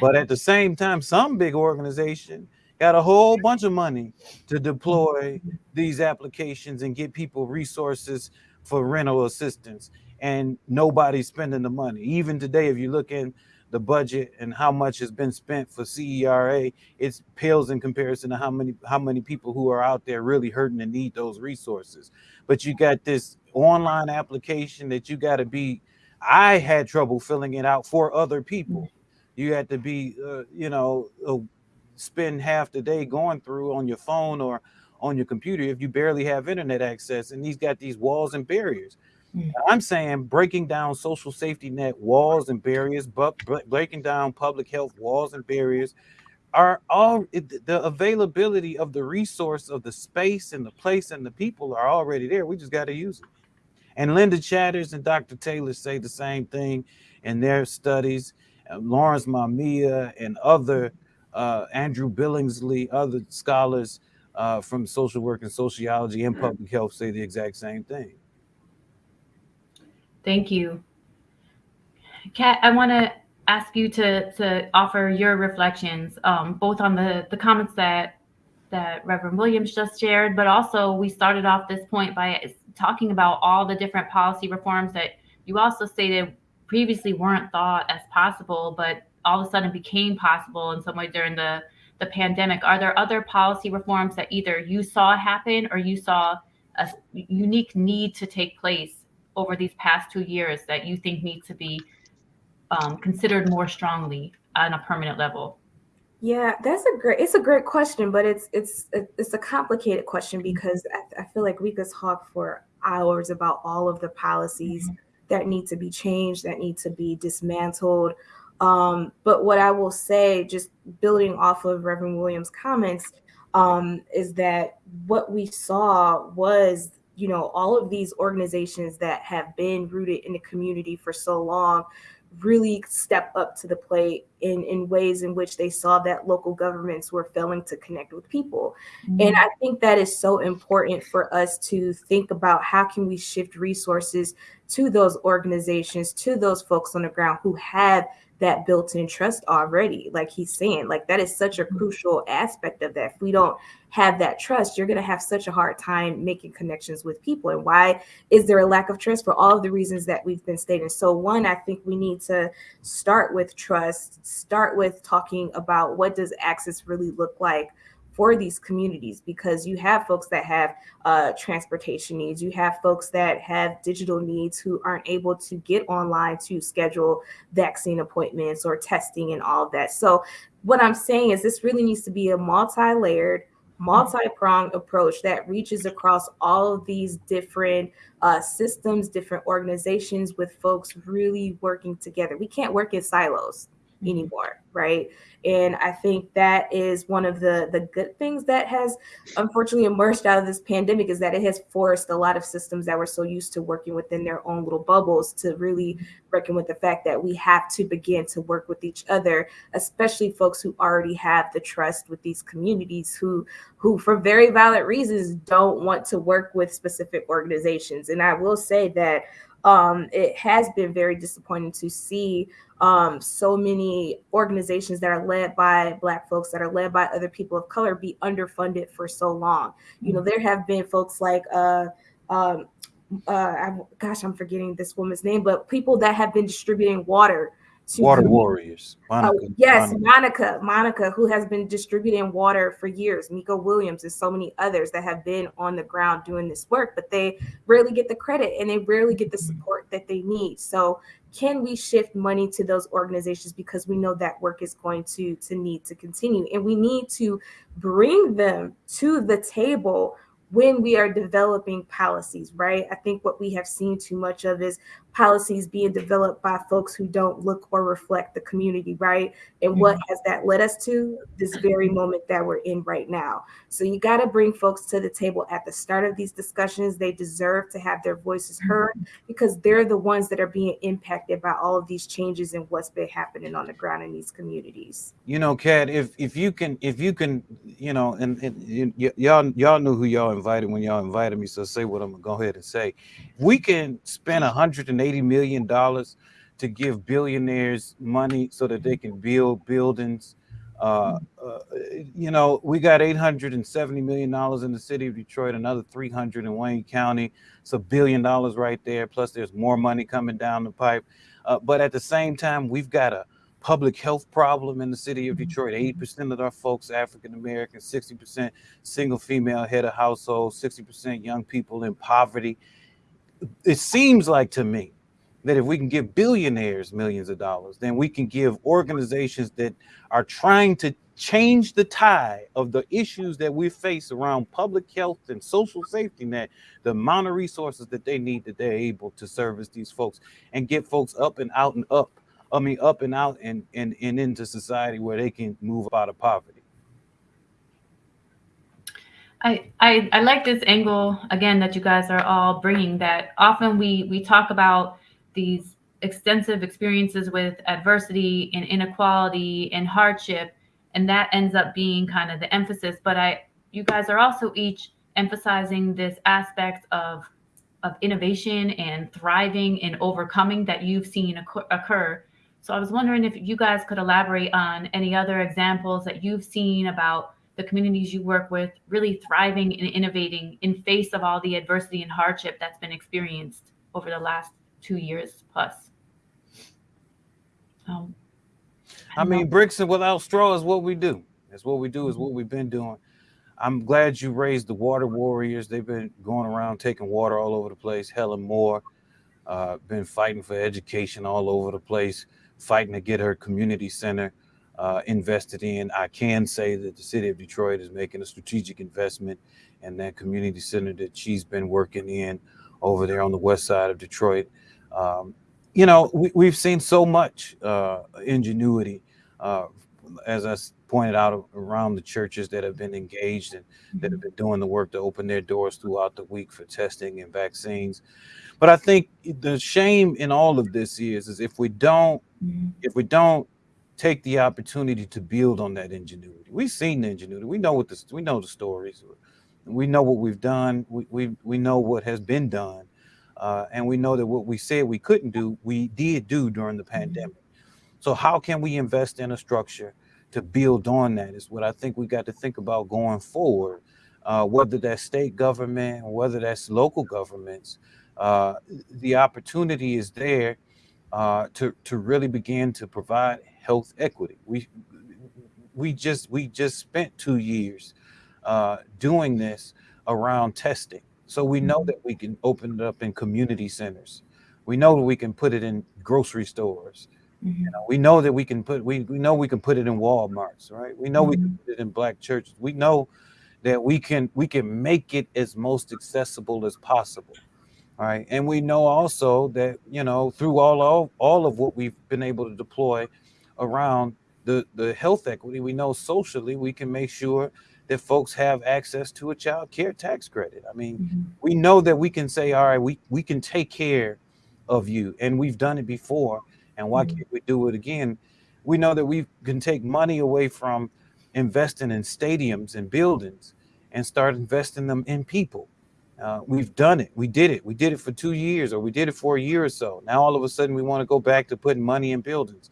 But at the same time, some big organization got a whole bunch of money to deploy these applications and get people resources for rental assistance, and nobody's spending the money. Even today, if you look in the budget and how much has been spent for CERA, it pales in comparison to how many how many people who are out there really hurting and need those resources. But you got this online application that you got to be. I had trouble filling it out for other people. You had to be, uh, you know, uh, spend half the day going through on your phone or on your computer if you barely have internet access. And he's got these walls and barriers. Mm. I'm saying breaking down social safety net walls and barriers, but breaking down public health walls and barriers are all the availability of the resource of the space and the place and the people are already there. We just got to use it. And Linda Chatters and Dr. Taylor say the same thing in their studies. Uh, Lawrence Mamiya and other uh, Andrew Billingsley, other scholars uh, from social work and sociology and public health say the exact same thing. Thank you. Kat, I want to ask you to to offer your reflections, um, both on the the comments that that Reverend Williams just shared, but also we started off this point by talking about all the different policy reforms that you also stated previously weren't thought as possible, but all of a sudden became possible in some way during the the pandemic. Are there other policy reforms that either you saw happen or you saw a unique need to take place over these past two years that you think need to be um, considered more strongly on a permanent level? Yeah, that's a great. It's a great question, but it's it's it's a complicated question because I, I feel like we could talk for hours about all of the policies mm-hmm. that need to be changed, that need to be dismantled. Um, but what I will say, just building off of Reverend Williams' comments, um, is that what we saw was you know all of these organizations that have been rooted in the community for so long really step up to the plate in, in ways in which they saw that local governments were failing to connect with people. Mm-hmm. And I think that is so important for us to think about how can we shift resources to those organizations, to those folks on the ground who have that built-in trust already like he's saying like that is such a mm-hmm. crucial aspect of that. If we don't have that trust you're going to have such a hard time making connections with people. And why is there a lack of trust? For all of the reasons that we've been stating. So one i think we need to start with trust start with talking about what does access really look like for these communities because you have folks that have uh, transportation needs, you have folks that have digital needs who aren't able to get online to schedule vaccine appointments or testing and all of that. So, what I'm saying is, this really needs to be a multi layered, multi pronged approach that reaches across all of these different uh, systems, different organizations with folks really working together. We can't work in silos. Mm-hmm. anymore, right? And I think that is one of the the good things that has unfortunately emerged out of this pandemic is that it has forced a lot of systems that were so used to working within their own little bubbles to really mm-hmm. reckon with the fact that we have to begin to work with each other, especially folks who already have the trust with these communities who who for very valid reasons don't want to work with specific organizations. And I will say that um, it has been very disappointing to see um, so many organizations that are led by Black folks, that are led by other people of color, be underfunded for so long. You know, mm-hmm. there have been folks like, uh, um, uh, I, gosh, I'm forgetting this woman's name, but people that have been distributing water Water Warriors. Oh, Monica, yes, Monica. Monica, Monica, who has been distributing water for years. Miko Williams and so many others that have been on the ground doing this work, but they rarely get the credit and they rarely get the mm-hmm. support that they need. So, can we shift money to those organizations because we know that work is going to to need to continue, and we need to bring them to the table when we are developing policies, right? I think what we have seen too much of is policies being developed by folks who don't look or reflect the community, right? And mm-hmm. what has that led us to? This very moment that we're in right now. So you got to bring folks to the table at the start of these discussions. They deserve to have their voices mm-hmm. heard because they're the ones that are being impacted by all of these changes and what's been happening on the ground in these communities. You know, Kat, if if you can, if you can, you know, and, and y- y'all y'all knew who y'all invited when y'all invited me, so say what I'm gonna go ahead and say. We can spend a hundred and $80 million to give billionaires money so that they can build buildings. Uh, uh, you know, we got 870 million dollars in the city of Detroit, another 300 in Wayne County. It's a billion dollars right there. Plus, there's more money coming down the pipe. Uh, but at the same time, we've got a public health problem in the city of Detroit. 80% of our folks African American, 60% single female head of household, 60% young people in poverty it seems like to me that if we can give billionaires millions of dollars, then we can give organizations that are trying to change the tide of the issues that we face around public health and social safety net, the amount of resources that they need that they're able to service these folks and get folks up and out and up. I mean, up and out and, and, and into society where they can move out of poverty. I, I, I like this angle again that you guys are all bringing. That often we we talk about these extensive experiences with adversity and inequality and hardship, and that ends up being kind of the emphasis. But I, you guys are also each emphasizing this aspect of of innovation and thriving and overcoming that you've seen occur. So I was wondering if you guys could elaborate on any other examples that you've seen about the communities you work with really thriving and innovating in face of all the adversity and hardship that's been experienced over the last two years plus. Um, I, I mean, bricks and without straw is what we do. That's what we do. Is what we've been doing. I'm glad you raised the water warriors. They've been going around taking water all over the place. Helen Moore, uh, been fighting for education all over the place, fighting to get her community center uh, invested in. I can say that the city of Detroit is making a strategic investment in that community center that she's been working in over there on the west side of Detroit. Um, you know, we, have seen so much uh, ingenuity, uh, as I pointed out around the churches that have been engaged and that have been doing the work to open their doors throughout the week for testing and vaccines. But I think the shame in all of this is, is if we don't, if we don't take the opportunity to build on that ingenuity. We've seen the ingenuity. We know what the we know the stories. We know what we've done. We we, we know what has been done. Uh, and we know that what we said we couldn't do, we did do during the mm-hmm. pandemic. So how can we invest in a structure to build on that is what I think we got to think about going forward. Uh, whether that's state government, whether that's local governments, uh, the opportunity is there uh, to to really begin to provide health equity. We we just we just spent two years uh, doing this around testing, so we know mm-hmm. that we can open it up in community centers. We know that we can put it in grocery stores. Mm-hmm. You know, we know that we can put we, we know we can put it in Walmarts, right? We know mm-hmm. we can mm-hmm. put it in black churches. We know that we can we can make it as most accessible as possible. All right. And we know also that, you know, through all of all of what we've been able to deploy around the, the health equity, we know socially we can make sure that folks have access to a child care tax credit. I mean, mm-hmm. we know that we can say, all right, we, we can take care of you. And we've done it before. And why mm-hmm. can't we do it again? We know that we can take money away from investing in stadiums and buildings and start investing them in people. Uh, we've done it. We did it. We did it for two years or we did it for a year or so. Now all of a sudden we want to go back to putting money in buildings.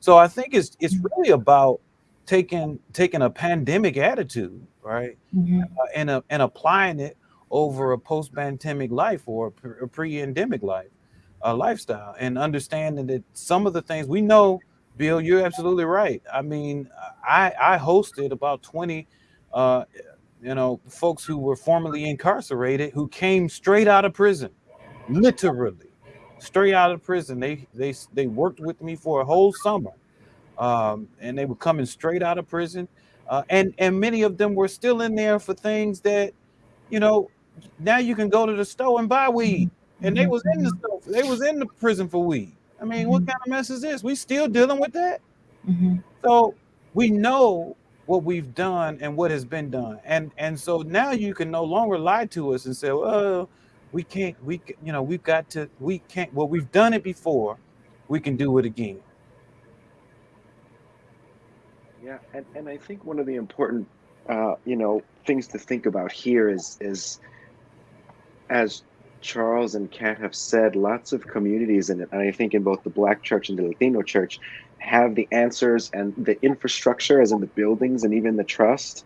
So I think it's it's really about taking taking a pandemic attitude, right, mm-hmm. uh, and uh, and applying it over a post-pandemic life or a pre-endemic life uh, lifestyle, and understanding that some of the things we know, Bill, you're absolutely right. I mean, I I hosted about twenty. Uh, you know, folks who were formerly incarcerated who came straight out of prison, literally straight out of prison. They they they worked with me for a whole summer, um, and they were coming straight out of prison, uh, and and many of them were still in there for things that, you know, now you can go to the store and buy weed, and they was in the store, they was in the prison for weed. I mean, what kind of mess is this? We still dealing with that. Mm-hmm. So we know what we've done and what has been done, and and so now you can no longer lie to us and say, well we can't we you know we've got to we can't well we've done it before. We can do it again yeah and, and i think one of the important uh, you know things to think about here is is as charles and kat have said lots of communities in it and i think in both the black church and the latino church have the answers and the infrastructure as in the buildings and even the trust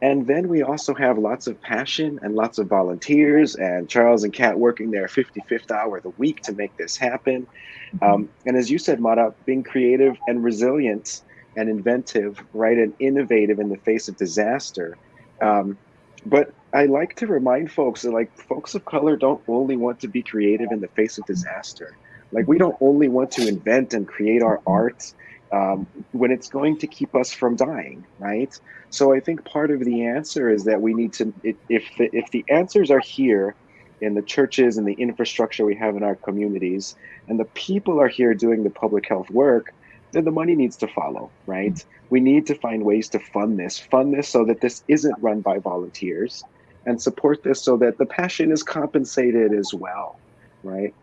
and then we also have lots of passion and lots of volunteers and Charles and Kat working their 55th hour of the week to make this happen. Mm-hmm. Um, and as you said, Mara, being creative and resilient and inventive, right, and innovative in the face of disaster. Um, but I like to remind folks that like folks of color don't only want to be creative in the face of disaster. Like we don't only want to invent and create our art um, when it's going to keep us from dying, right? So I think part of the answer is that we need to, if the, if the answers are here in the churches and the infrastructure we have in our communities, and the people are here doing the public health work, then the money needs to follow, right? We need to find ways to fund this, fund this so that this isn't run by volunteers, and support this so that the passion is compensated as well, right?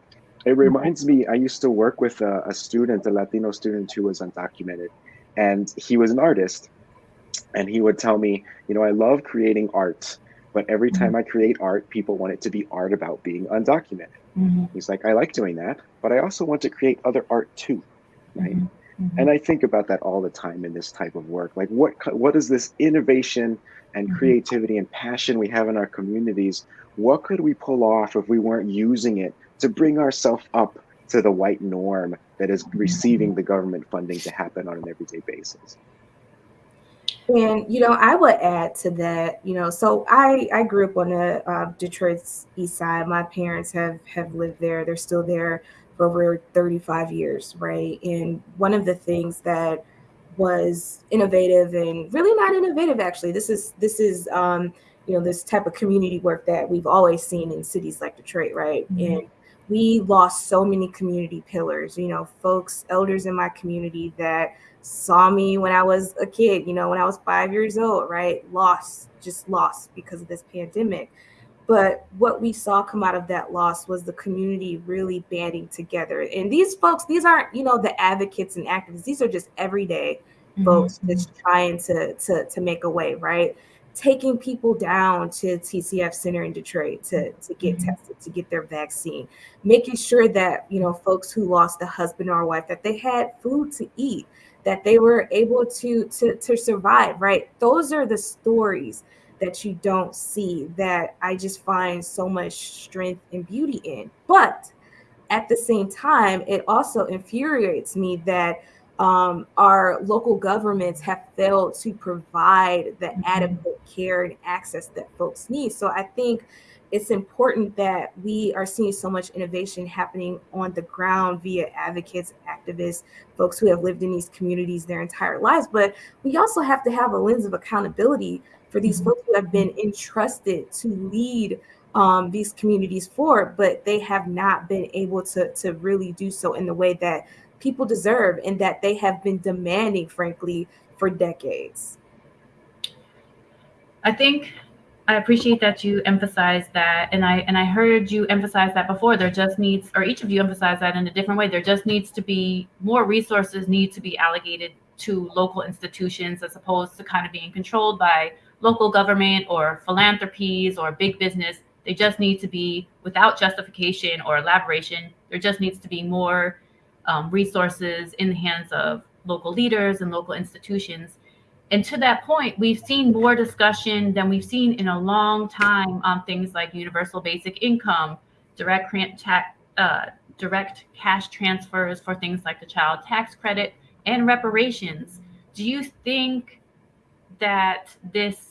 It reminds me, I used to work with a, a student, a Latino student who was undocumented, and he was an artist and he would tell me, you know, I love creating art, but every Mhm. time I create art, people want it to be art about being undocumented. Mhm, He's like, I like doing that, but I also want to create other art too, right? mhm, mhm. And I think about that all the time in this type of work. Like, what what is this innovation and Mhm. creativity and passion we have in our communities? What could we pull off if we weren't using it to bring ourselves up to the white norm that is receiving the government funding to happen on an everyday basis? And you know, I would add to that. You know, so I I grew up on the uh, Detroit's east side. My parents have have lived there. They're still there for over 35 years, right? And one of the things that was innovative and really not innovative actually. This is this is um, you know this type of community work that we've always seen in cities like Detroit, right? Mhm. And we lost so many community pillars. You know, folks, elders in my community that saw me when I was a kid, you know, when I was five years old, right? Lost, just lost because of this pandemic. But what we saw come out of that loss was the community really banding together. And these folks, these aren't, you know, the advocates and activists. These are just everyday folks Mhm, that's trying to to to make a way, right? Taking people down to TCF Center in Detroit to to get Mhm. tested, to get their vaccine, making sure that you know folks who lost a husband or a wife that they had food to eat, that they were able to to to survive, right? Those are the stories that you don't see that I just find so much strength and beauty in. But at the same time, it also infuriates me that um, our local governments have failed to provide the Mhm. adequate care and access that folks need. So I think it's important that we are seeing so much innovation happening on the ground via advocates, activists, folks who have lived in these communities their entire lives. But we also have to have a lens of accountability for these Mhm. folks who have been entrusted to lead um, these communities forward, but they have not been able to to really do so in the way that people deserve and that they have been demanding, frankly, for decades. I think I appreciate that you emphasize that, and I and I heard you emphasize that before. There just needs, or each of you emphasize that in a different way. There just needs to be more resources need to be allocated to local institutions as opposed to kind of being controlled by local government or philanthropies or big business. They just need to be without justification or elaboration. There just needs to be more um, resources in the hands of local leaders and local institutions and to that point, we've seen more discussion than we've seen in a long time on things like universal basic income, direct uh, direct cash transfers for things like the child tax credit and reparations. Do you think that this?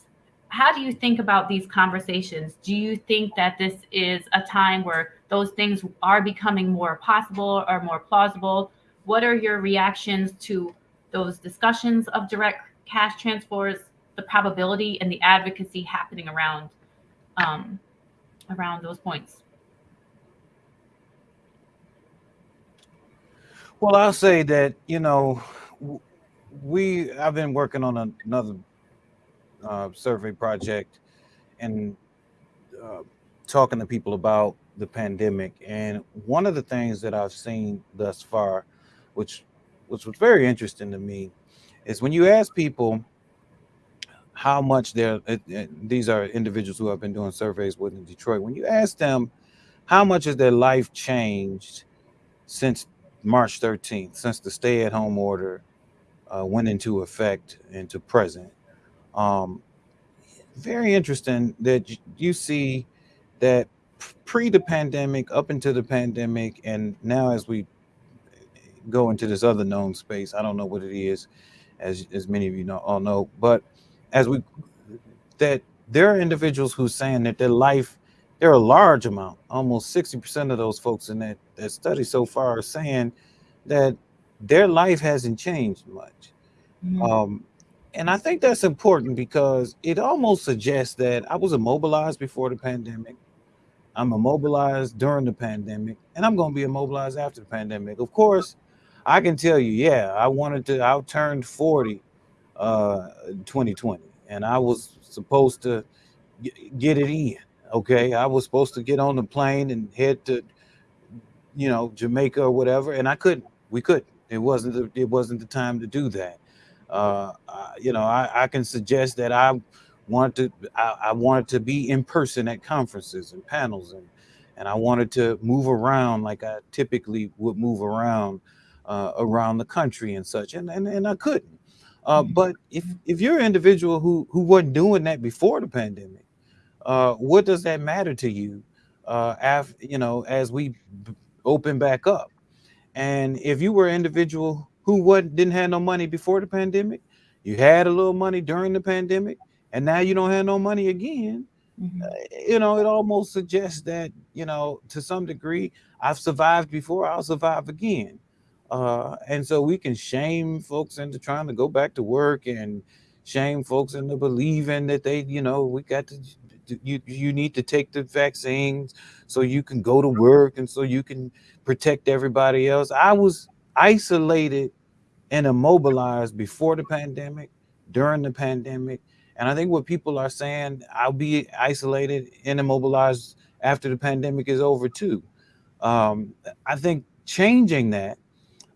How do you think about these conversations? Do you think that this is a time where those things are becoming more possible or more plausible? What are your reactions to those discussions of direct cash transfers, the probability and the advocacy happening around um, around those points. Well, I'll say that you know, we I've been working on another uh, survey project and uh, talking to people about the pandemic. And one of the things that I've seen thus far, which which was very interesting to me, is when you ask people how much they're it, it- these are individuals who have been doing surveys with in Detroit. When you ask them how much has their life changed since March 13th, since the stay-at-home order uh, went into effect into present, um, very interesting that you see that pre the pandemic, up into the pandemic, and now as we go into this other known space, I don't know what it is, as as many of you know all know, but as we that there are individuals who saying that their life, there are a large amount, almost 60% of those folks in that, that study so far are saying that their life hasn't changed much. Um, and I think that's important because it almost suggests that I was immobilized before the pandemic. I'm immobilized during the pandemic, and I'm going to be immobilized after the pandemic. Of course, I can tell you, yeah, I wanted to. I turned 40, uh, 2020, and I was supposed to get it in. Okay, I was supposed to get on the plane and head to, you know, Jamaica or whatever, and I couldn't. We couldn't. It wasn't. The, it wasn't the time to do that. Uh, uh, you know, I, I can suggest that I want to I, I wanted to be in person at conferences and panels and and I wanted to move around like I typically would move around uh, around the country and such, and and, and I couldn't. Uh, but if if you're an individual who who wasn't doing that before the pandemic, uh, what does that matter to you? Uh, after you know, as we open back up, and if you were an individual who wasn't didn't have no money before the pandemic, you had a little money during the pandemic, and now you don't have no money again. Mhm. You know, it almost suggests that you know to some degree I've survived before, I'll survive again. Uh, and so we can shame folks into trying to go back to work and shame folks into believing that they, you know, we got to you you need to take the vaccines so you can go to work and so you can protect everybody else. I was isolated and immobilized before the pandemic, during the pandemic, and I think what people are saying, I'll be isolated and immobilized after the pandemic is over too. Um, I think changing that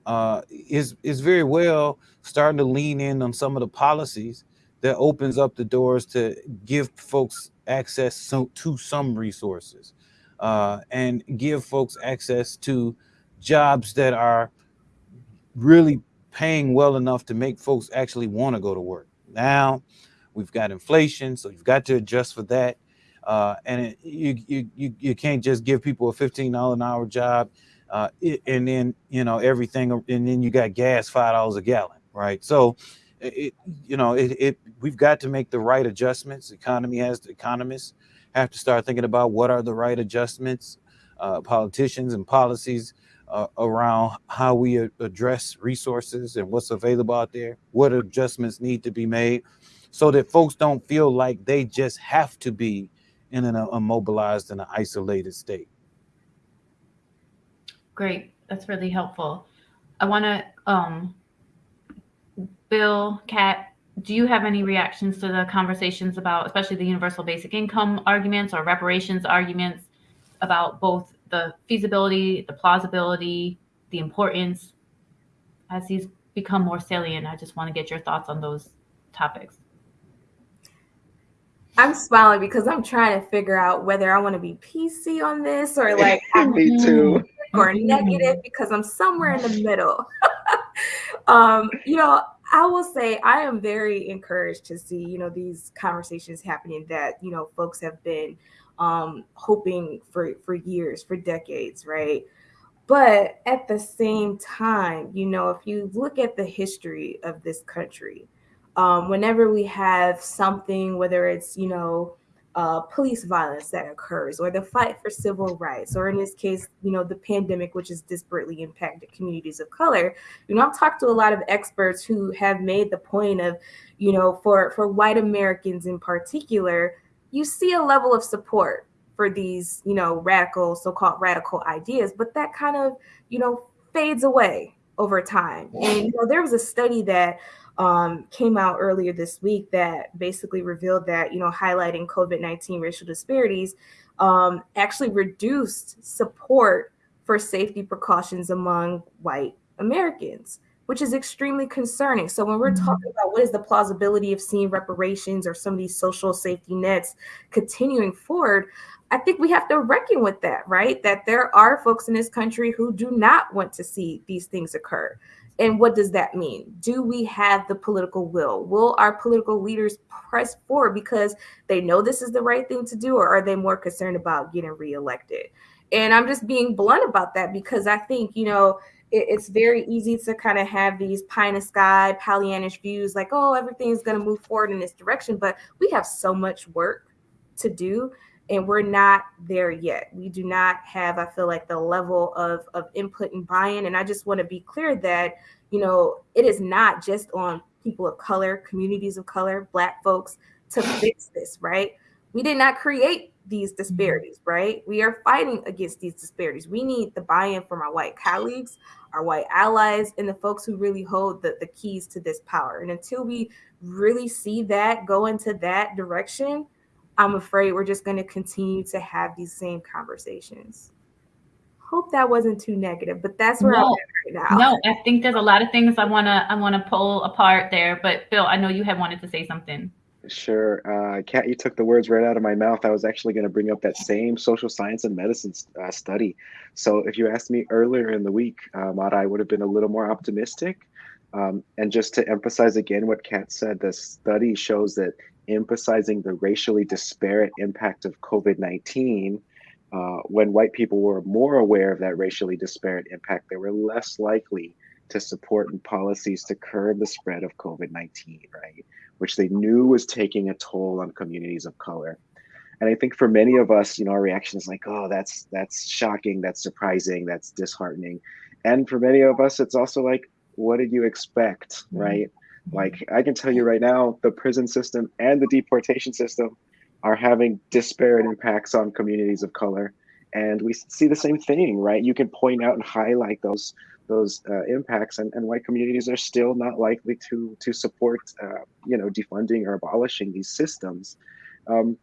uh, is is very well starting to lean in on some of the policies that opens up the doors to give folks access so, to some resources uh, and give folks access to jobs that are really paying well enough to make folks actually want to go to work. Now we've got inflation, so you've got to adjust for that. Uh, and it, you, you you you can't just give people a fifteen dollar an hour job, uh, and then you know everything, and then you got gas five dollars a gallon, right? So, it you know it, it we've got to make the right adjustments. The economy has the economists have to start thinking about what are the right adjustments. Uh, politicians and policies uh, around how we address resources and what's available out there, what adjustments need to be made so that folks don't feel like they just have to be in an immobilized and an isolated state. Great. That's really helpful. I want to, um, Bill, Kat, do you have any reactions to the conversations about, especially the universal basic income arguments or reparations arguments about both the feasibility, the plausibility, the importance as these become more salient? I just want to get your thoughts on those topics. I'm smiling because I'm trying to figure out whether I want to be PC on this or like Me too. or negative because I'm somewhere in the middle. um, you know, I will say I am very encouraged to see, you know, these conversations happening that, you know, folks have been um hoping for for years, for decades, right? But at the same time, you know, if you look at the history of this country, um, whenever we have something, whether it's, you know, uh, police violence that occurs or the fight for civil rights, or in this case, you know, the pandemic, which has disparately impacted communities of color, you know, I've talked to a lot of experts who have made the point of, you know, for, for white Americans in particular, you see a level of support for these, you know, radical, so-called radical ideas, but that kind of, you know, fades away over time. And you know, there was a study that um, came out earlier this week that basically revealed that, you know, highlighting COVID-19 racial disparities um, actually reduced support for safety precautions among white Americans, which is extremely concerning. So when we're Mhm. talking about what is the plausibility of seeing reparations or some of these social safety nets continuing forward, I think we have to reckon with that, right? That there are folks in this country who do not want to see these things occur. And what does that mean? Do we have the political will? Will our political leaders press forward because they know this is the right thing to do, or are they more concerned about getting reelected? And I'm just being blunt about that because I think, you know, it, it's very easy to kind of have these pie in the sky, Pollyannish views like, oh, everything's going to move forward in this direction. But we have so much work to do and we're not there yet. We do not have, I feel like, the level of, of input and buy-in. And I just want to be clear that, you know, it is not just on people of color, communities of color, black folks to fix this, right? We did not create these mm-hmm. disparities, right? We are fighting against these disparities. We need the buy-in from our white colleagues, our white allies, and the folks who really hold the, the keys to this power. And until we really see that go into that direction, I'm afraid we're just going to continue to have these same conversations. hope that wasn't too negative, but that's where No. I'm at right now. No, I think there's a lot of things I wanna I wanna pull apart there. But Phil, I know you had wanted to say something. Sure. Uh, Kat, you took the words right out of my mouth. I was actually going to bring up that same social science and medicine uh, study. So if you asked me earlier in the week, Mara, I would have been a little more optimistic. Um, and just to emphasize again what Kat said, the study shows that emphasizing the racially disparate impact of COVID 19, uh, when white people were more aware of that racially disparate impact, they were less likely to support and policies to curb the spread of COVID 19, right? Which they knew was taking a toll on communities of color. And I think for many of us, you know, our reaction is like, oh, that's that's shocking, that's surprising, that's disheartening. And for many of us, it's also like, what did you expect, mm-hmm. right? Mm-hmm. Like I can tell you right now, the prison system and the deportation system are having disparate impacts on communities of color. And we see the same thing, right? You can point out and highlight those those uh, impacts, and, and white communities are still not likely to to support, uh, you know, defunding or abolishing these systems. Um,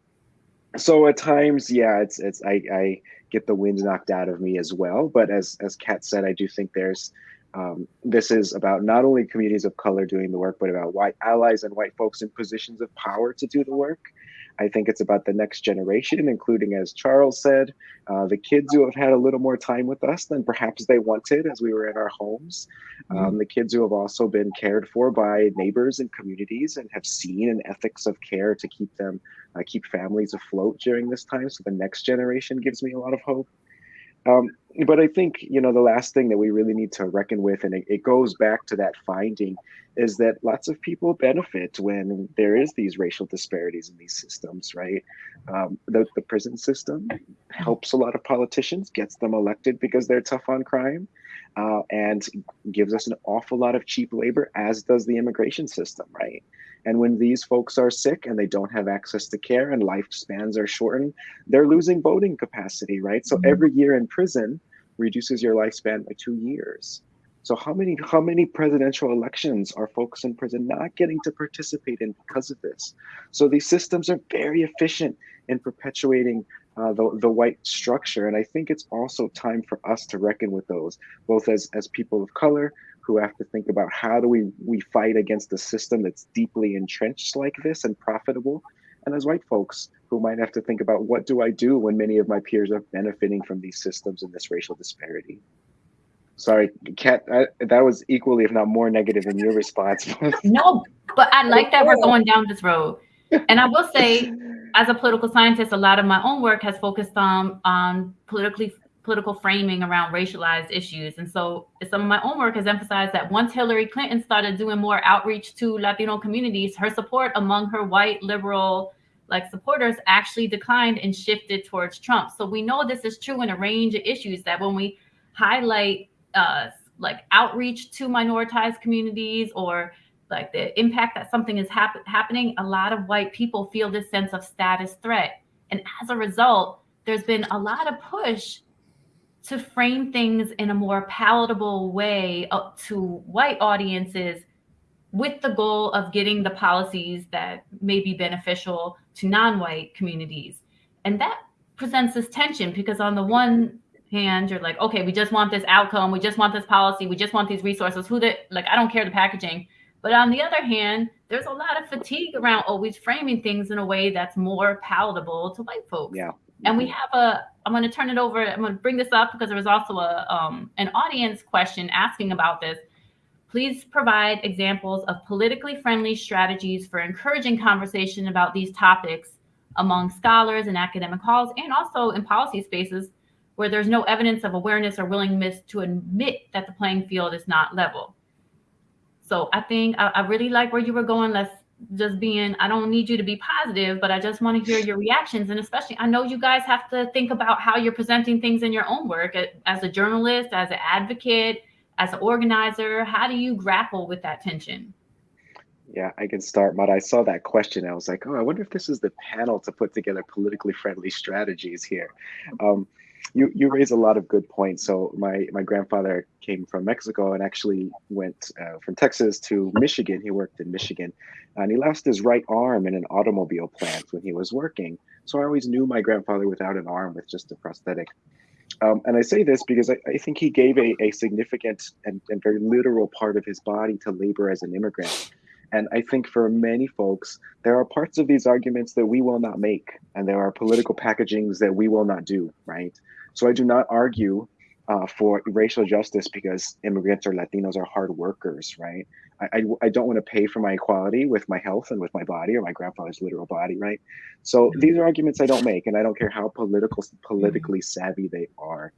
so at times, yeah, it's it's I, I get the wind knocked out of me as well. But as as Kat said, I do think there's um, this is about not only communities of color doing the work, but about white allies and white folks in positions of power to do the work. I think it's about the next generation, including, as Charles said, uh, the kids who have had a little more time with us than perhaps they wanted as we were in our homes. Um, the kids who have also been cared for by neighbors and communities and have seen an ethics of care to keep them, uh, keep families afloat during this time. So the next generation gives me a lot of hope. Um, but I think, you know, the last thing that we really need to reckon with, and it, it goes back to that finding, is that lots of people benefit when there is these racial disparities in these systems, right? Um, the, the prison system helps a lot of politicians, gets them elected because they're tough on crime, uh, and gives us an awful lot of cheap labor, as does the immigration system, right? And when these folks are sick and they don't have access to care and lifespans are shortened, they're losing voting capacity, right? So every year in prison reduces your lifespan by two years. So how many how many presidential elections are folks in prison not getting to participate in because of this? So these systems are very efficient in perpetuating uh, the the white structure, and I think it's also time for us to reckon with those, both as as people of color who have to think about how do we we fight against a system that's deeply entrenched like this and profitable, and as white folks who might have to think about what do I do when many of my peers are benefiting from these systems and this racial disparity. Sorry, Kat, I, that was equally, if not more negative in your response. No, but I like that we're going down this road. And I will say, as a political scientist, a lot of my own work has focused on on politically political framing around racialized issues. And so some of my own work has emphasized that once Hillary Clinton started doing more outreach to Latino communities, her support among her white liberal like supporters actually declined and shifted towards Trump. So we know this is true in a range of issues that when we highlight uh, like outreach to minoritized communities or like the impact that something is hap- happening, a lot of white people feel this sense of status threat. And as a result, there's been a lot of push to frame things in a more palatable way up to white audiences with the goal of getting the policies that may be beneficial to non-white communities. And that presents this tension because on the one hand, you're like, okay, we just want this outcome, we just want this policy, we just want these resources. Who the like I don't care the packaging. But on the other hand, there's a lot of fatigue around always framing things in a way that's more palatable to white folks. Yeah. And we have a, I'm going to turn it over. I'm going to bring this up because there was also a um, an audience question asking about this. Please provide examples of politically friendly strategies for encouraging conversation about these topics among scholars in academic halls and also in policy spaces where there's no evidence of awareness or willingness to admit that the playing field is not level. So I think I, I really like where you were going. Let's just being, I don't need you to be positive, but I just want to hear your reactions. And especially, I know you guys have to think about how you're presenting things in your own work as a journalist, as an advocate, as an organizer. How do you grapple with that tension? Yeah, I can start, Mara. I saw that question. I was like, oh, I wonder if this is the panel to put together politically friendly strategies here. Um, you you raise a lot of good points. So my my grandfather came from Mexico and actually went uh, from Texas to Michigan. He worked in Michigan, and he lost his right arm in an automobile plant when he was working. So I always knew my grandfather without an arm with just a prosthetic. Um, and I say this because I, I think he gave a, a significant and, and very literal part of his body to labor as an immigrant. And I think for many folks, there are parts of these arguments that we will not make, and there are political packagings that we will not do, right? So I do not argue uh, for racial justice because immigrants or Latinos are hard workers, right? I, I, I don't want to pay for my equality with my health and with my body or my grandfather's literal body, right? So Mm-hmm. these are arguments I don't make, and I don't care how political politically savvy they are.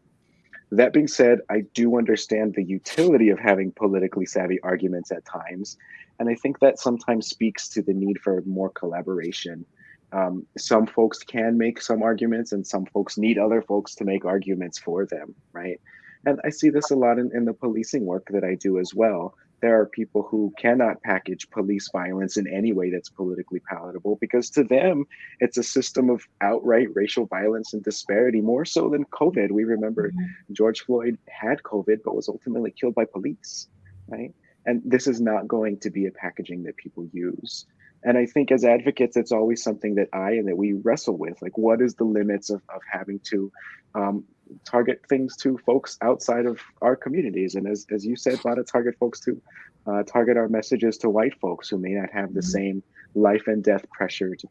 That being said, I do understand the utility of having politically savvy arguments at times, and I think that sometimes speaks to the need for more collaboration. Um, some folks can make some arguments, and some folks need other folks to make arguments for them, right? And I see this a lot in, in the policing work that I do as well. There are people who cannot package police violence in any way that's politically palatable because to them, it's a system of outright racial violence and disparity, more so than COVID. We remember George Floyd had COVID, but was ultimately killed by police, right? And this is not going to be a packaging that people use. And I think as advocates, it's always something that I and that we wrestle with. Like, what is the limits of, of having to um, target things to folks outside of our communities? And as, as you said, a lot of target folks to uh, target our messages to white folks who may not have the Mhm. same life and death pressure to,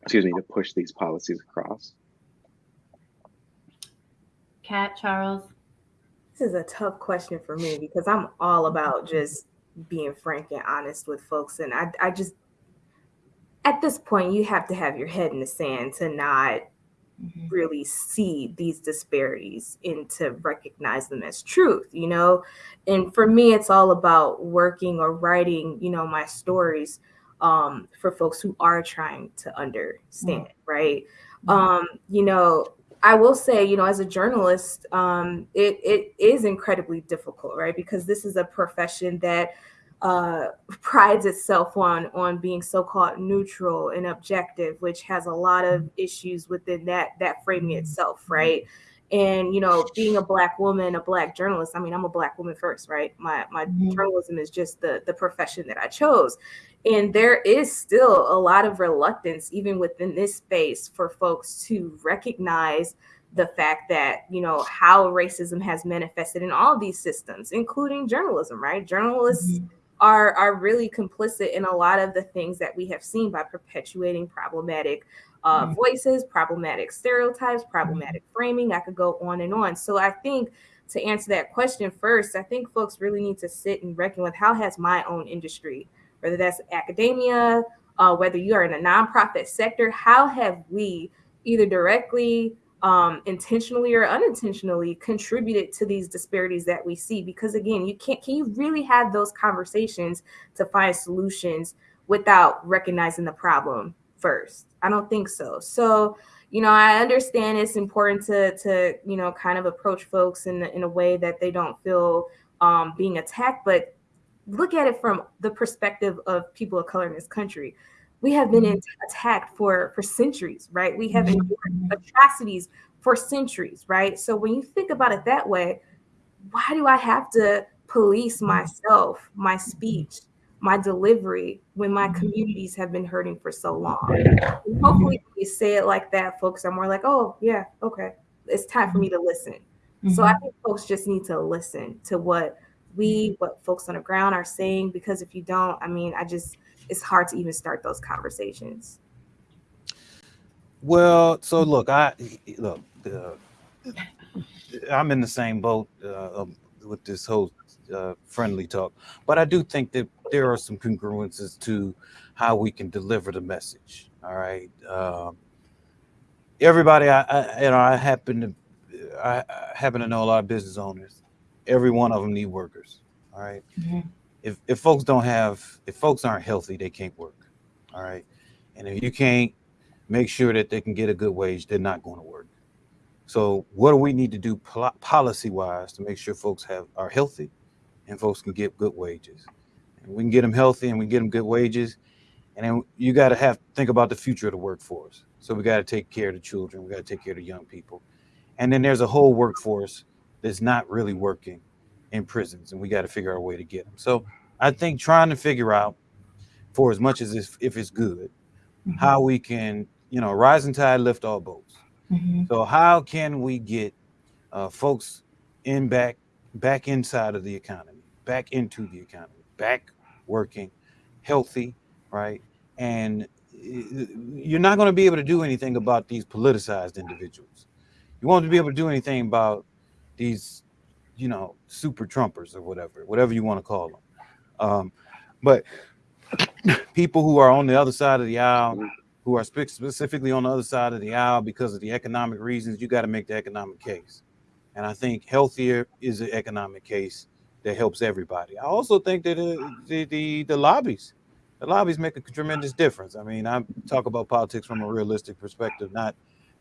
excuse me, to push these policies across. Kat, Charles. This is a tough question for me because I'm all about just being frank and honest with folks. And I, I just, at this point, you have to have your head in the sand to not Mhm. really see these disparities and to recognize them as truth, you know? And for me, it's all about working or writing, you know, my stories um, for folks who are trying to understand, right? Um, you know, I will say, you know, as a journalist, um, it, it is incredibly difficult, right? Because this is a profession that uh, prides itself on on being so-called neutral and objective, which has a lot of issues within that that framing itself, right? And you know, being a black woman, a black journalist. I mean, I'm a black woman first, right? My my Mhm. journalism is just the the profession that I chose, and there is still a lot of reluctance, even within this space, for folks to recognize the fact that you know how racism has manifested in all these systems, including journalism, right? Journalists Mhm. are are really complicit in a lot of the things that we have seen by perpetuating problematic uh, Mhm. voices, problematic stereotypes, problematic framing. I could go on and on. So I think to answer that question first, I think folks really need to sit and reckon with how has my own industry, whether that's academia, uh, whether you are in a nonprofit sector, how have we either directly um, intentionally or unintentionally contributed to these disparities that we see? Because again you can't can you really have those conversations to find solutions without recognizing the problem first? I don't think so. So you know i understand it's important to to you know kind of approach folks in in a way that they don't feel um, being attacked but look at it from the perspective of people of color in this country. We have been Mhm. in- attacked for for centuries right? We have Mhm. endured atrocities for centuries right? So when you think about it that way why do i have to police mm-hmm. myself my mm-hmm. speech my delivery when my mm-hmm. communities have been hurting for so long? And hopefully when you say it like that folks are more like oh yeah okay. It's time for me to listen. So I think folks just need to listen to what we, what folks on the ground are saying, because if you don't, I mean, I just, it's hard to even start those conversations. Well, so look, I look. Uh, I'm in the same boat uh, um, with this whole uh, friendly talk, but I do think that there are some congruences to how we can deliver the message. All right, um, everybody, I, I you know, I happen to, I, I happen to know a lot of business owners. Every one of them need workers. All right, Mhm. if if folks don't have, if folks aren't healthy, they can't work. All right, and if you can't make sure that they can get a good wage, they're not going to work. So what do we need to do pol- policy wise to make sure folks have are healthy and folks can get good wages? And we can get them healthy and we get them good wages. And then you got to have think about the future of the workforce. So we got to take care of the children. We got to take care of the young people. And then there's a whole workforce that's not really working in prisons, and we got to figure out a way to get them. So I think trying to figure out, for as much as if, if it's good, Mhm. how we can, you know, rising tide lift all boats. Mhm. So how can we get uh, folks in back back inside of the economy, back into the economy, back working, healthy, right? And you're not going to be able to do anything about these politicized individuals. You won't be able to do anything about these, you know, super Trumpers or whatever, whatever you want to call them. Um, but people who are on the other side of the aisle, who are spe- specifically on the other side of the aisle because of the economic reasons, you got to make the economic case. And I think healthier is an economic case that helps everybody. I also think that uh, the, the the lobbies, the lobbies make a tremendous difference. I mean, I talk about politics from a realistic perspective, not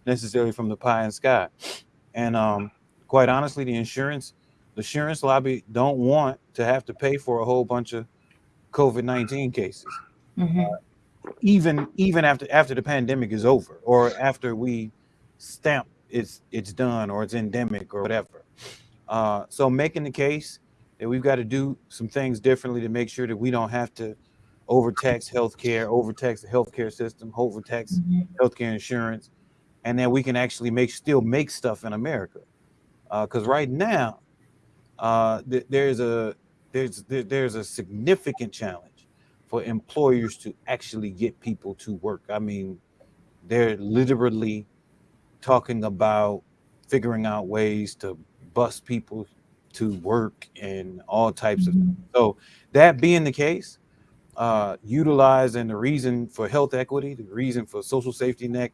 necessarily from the pie and sky. And um, quite honestly, the insurance, the insurance lobby don't want to have to pay for a whole bunch of COVID nineteen cases, Mhm. even even after after the pandemic is over or after we stamp it's it's done or it's endemic or whatever. Uh, so making the case that we've got to do some things differently to make sure that we don't have to overtax healthcare, overtax the healthcare system, overtax Mhm. healthcare insurance, and then we can actually make still make stuff in America. Because right now, uh, th- there's a there's there, there's a significant challenge for employers to actually get people to work. I mean, they're literally talking about figuring out ways to bus people to work and all types of Mhm. so that being the case, uh, utilizing the reason for health equity, the reason for social safety net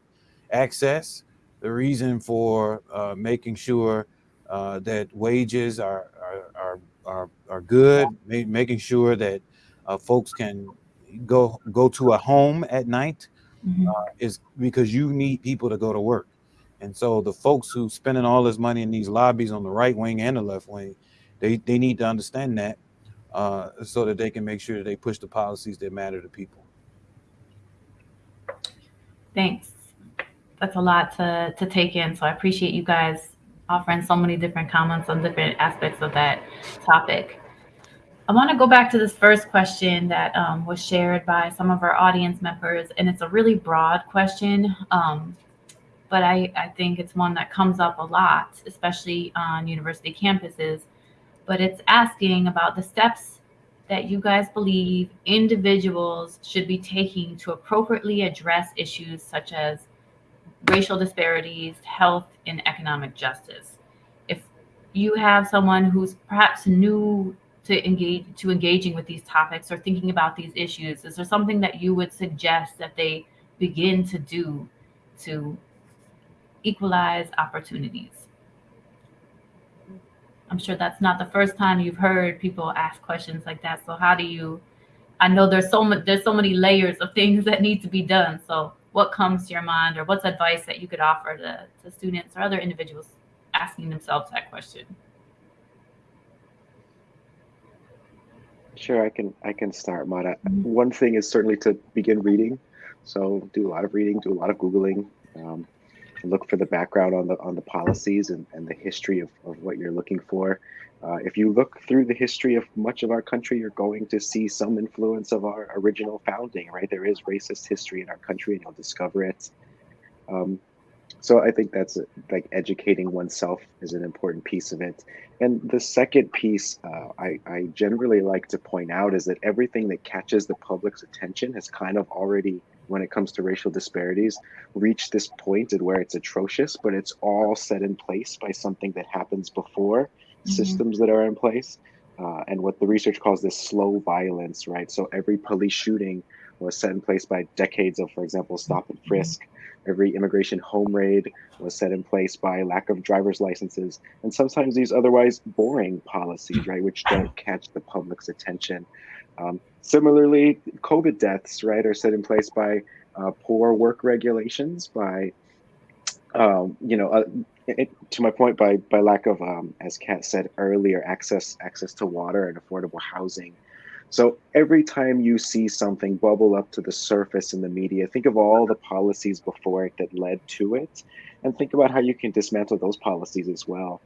access, the reason for uh, making sure uh, that wages are are are are, good, ma- making sure that uh, folks can go go to a home at night Mhm. is because you need people to go to work. And so the folks who spending all this money in these lobbies on the right wing and the left wing, they, they need to understand that uh, so that they can make sure that they push the policies that matter to people. Thanks. That's a lot to, to take in. So I appreciate you guys offering so many different comments on different aspects of that topic. I want to go back to this first question that um, was shared by some of our audience members, and it's a really broad question, um, but I, I think it's one that comes up a lot, especially on university campuses. But it's asking about the steps that you guys believe individuals should be taking to appropriately address issues such as racial disparities, health, and economic justice. If you have someone who's perhaps new to engage to engaging with these topics or thinking about these issues, is there something that you would suggest that they begin to do to equalize opportunities? I'm sure that's not the first time you've heard people ask questions like that. So how do you I know there's so much there's so many layers of things that need to be done. So what comes to your mind or what's advice that you could offer to, to students or other individuals asking themselves that question? Sure, I can I can start, Mara. Mhm. One thing is certainly to begin reading. So do a lot of reading, do a lot of googling, um, look for the background on the on the policies and, and the history of, of what you're looking for. Uh, if you look through the history of much of our country, you're going to see some influence of our original founding. Right, there is racist history in our country, and you'll discover it. Um, so I think that's like educating oneself is an important piece of it. And the second piece uh, I, I generally like to point out is that everything that catches the public's attention has kind of already, when it comes to racial disparities, reached this point at where it's atrocious, but it's all set in place by something that happens before Mhm. systems that are in place. Uh, and what the research calls this slow violence, right? So every police shooting was set in place by decades of, for example, stop and frisk. Every immigration home raid was set in place by lack of driver's licenses, and sometimes these otherwise boring policies, right, which don't catch the public's attention. Um, similarly, COVID deaths, right, are set in place by uh, poor work regulations, by um, you know, uh, it, to my point, by by lack of, um, as Kat said earlier, access access to water and affordable housing. So every time you see something bubble up to the surface in the media, think of all the policies before it that led to it, and think about how you can dismantle those policies as well.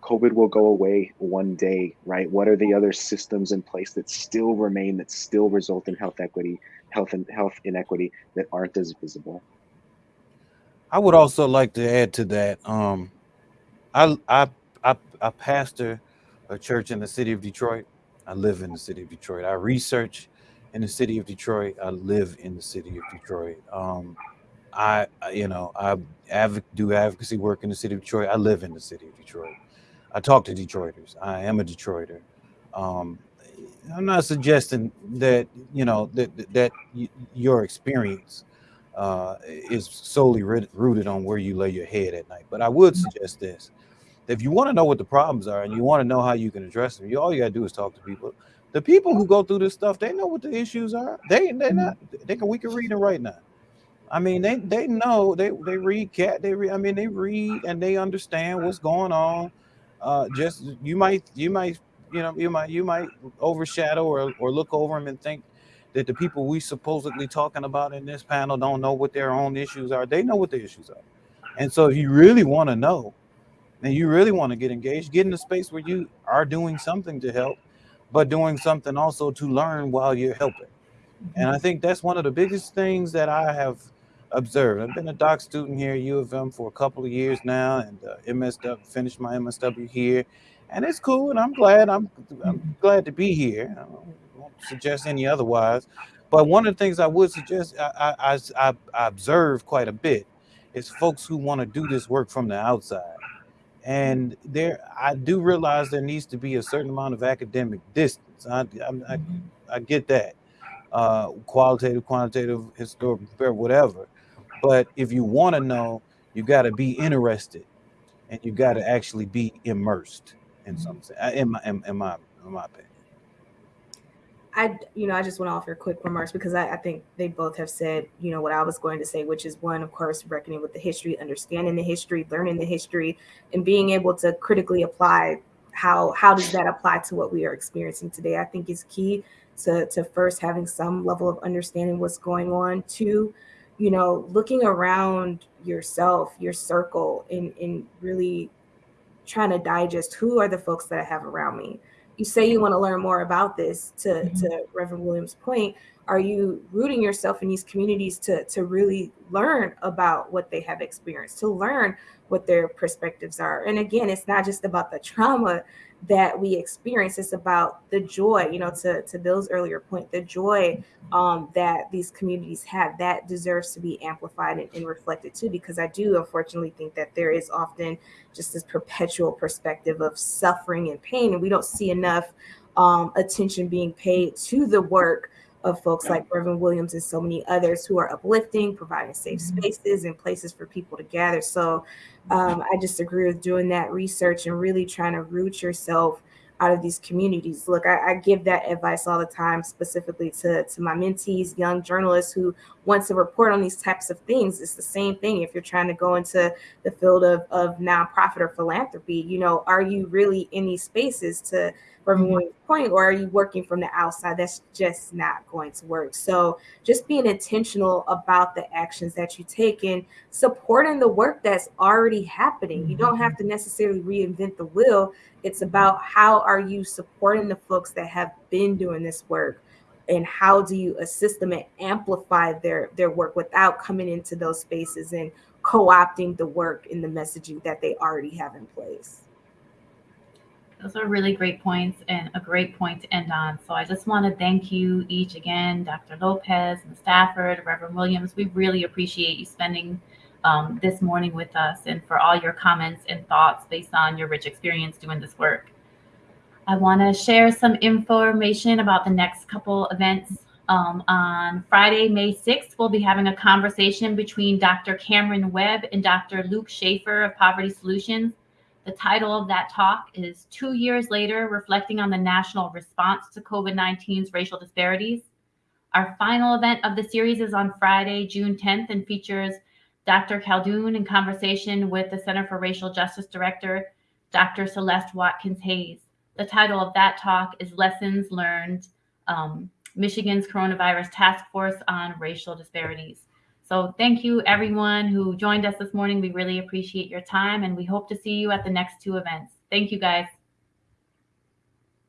COVID will go away one day, right? What are the other systems in place that still remain, that still result in health equity, health and health inequity that aren't as visible? I would also like to add to that. Um, I, I I I pastor a church in the city of Detroit. I live in the city of Detroit. I research in the city of Detroit. I live in the city of Detroit. Um, I, you know, I do advocacy work in the city of Detroit. I live in the city of Detroit. I talk to Detroiters. I am a Detroiter. Um, I'm not suggesting that you know that that y- your experience uh, is solely rooted on where you lay your head at night. But I would suggest this: if you want to know what the problems are and you want to know how you can address them, you all you gotta do is talk to people. The people who go through this stuff, they know what the issues are. They they not they can we can read and write now. I mean, they they know they they read cat. They read. I mean, they read and they understand what's going on. Uh, just you might you might you know you might you might overshadow or or look over them and think that the people we supposedly talking about in this panel don't know what their own issues are. They know what the issues are, and so if you really want to know, and you really want to get engaged, get in a space where you are doing something to help, but doing something also to learn while you're helping. And I think that's one of the biggest things that I have observed. I've been a doc student here at U of M for a couple of years now, and uh, MSW finished my MSW here, and it's cool. And I'm glad. I'm I'm glad to be here. Suggest any otherwise. But one of the things I would suggest, I I, I, I observe quite a bit, is folks who want to do this work from the outside. And there, I do realize there needs to be a certain amount of academic distance. I I, I, I get that, uh, qualitative, quantitative, historical, whatever. But if you want to know, you got to be interested, and you got to actually be immersed in mm-hmm. something. Uh, in my in, in my in my opinion. I, you know, I just want to offer quick remarks because I, I, think they both have said, you know, what I was going to say, which is one, of course, reckoning with the history, understanding the history, learning the history, and being able to critically apply how how does that apply to what we are experiencing today. I think is key to to first having some level of understanding what's going on. Two, you know, looking around yourself, your circle, and, and really trying to digest who are the folks that I have around me. You say you want to learn more about this to, mm-hmm. to Reverend Williams' point. Are you rooting yourself in these communities to, to really learn about what they have experienced, to learn what their perspectives are? And again, it's not just about the trauma that we experience. It's about the joy, you know, to, to Bill's earlier point, the joy um, that these communities have that deserves to be amplified and, and, reflected too, because I do unfortunately think that there is often just this perpetual perspective of suffering and pain, and we don't see enough um, attention being paid to the work of folks like Reverend Williams and so many others who are uplifting, providing safe mm-hmm. spaces and places for people to gather. So um, I just agree with doing that research and really trying to root yourself out of these communities. Look, I, I, give that advice all the time, specifically to, to my mentees, young journalists who want to report on these types of things. It's the same thing if you're trying to go into the field of, of nonprofit or philanthropy. You know, are you really in these spaces to from one point, or are you working from the outside? That's just not going to work. So just being intentional about the actions that you take and supporting the work that's already happening. You don't have mm-hmm. to necessarily reinvent the wheel. It's about how are you supporting the folks that have been doing this work and how do you assist them and amplify their their work without coming into those spaces and co-opting the work and the messaging that they already have in place. Those are really great points and a great point to end on. So I just want to thank you each again, Dr. Lopez and Stafford, Reverend Williams. We really appreciate you spending um, this morning with us and for all your comments and thoughts based on your rich experience doing this work. I want to share some information about the next couple events. Um, on Friday, May 6th, we'll be having a conversation between Dr. Cameron Webb and Dr. Luke Shaefer of Poverty Solutions the title of that talk is Two Years Later Reflecting on the National Response to COVID 19's Racial Disparities. Our final event of the series is on Friday, June 10th, and features Dr. Khaldun in conversation with the Center for Racial Justice Director, Dr. Celeste Watkins Hayes. The title of that talk is Lessons Learned um, Michigan's Coronavirus Task Force on Racial Disparities. So thank you everyone who joined us this morning. We really appreciate your time and we hope to see you at the next two events. Thank you guys.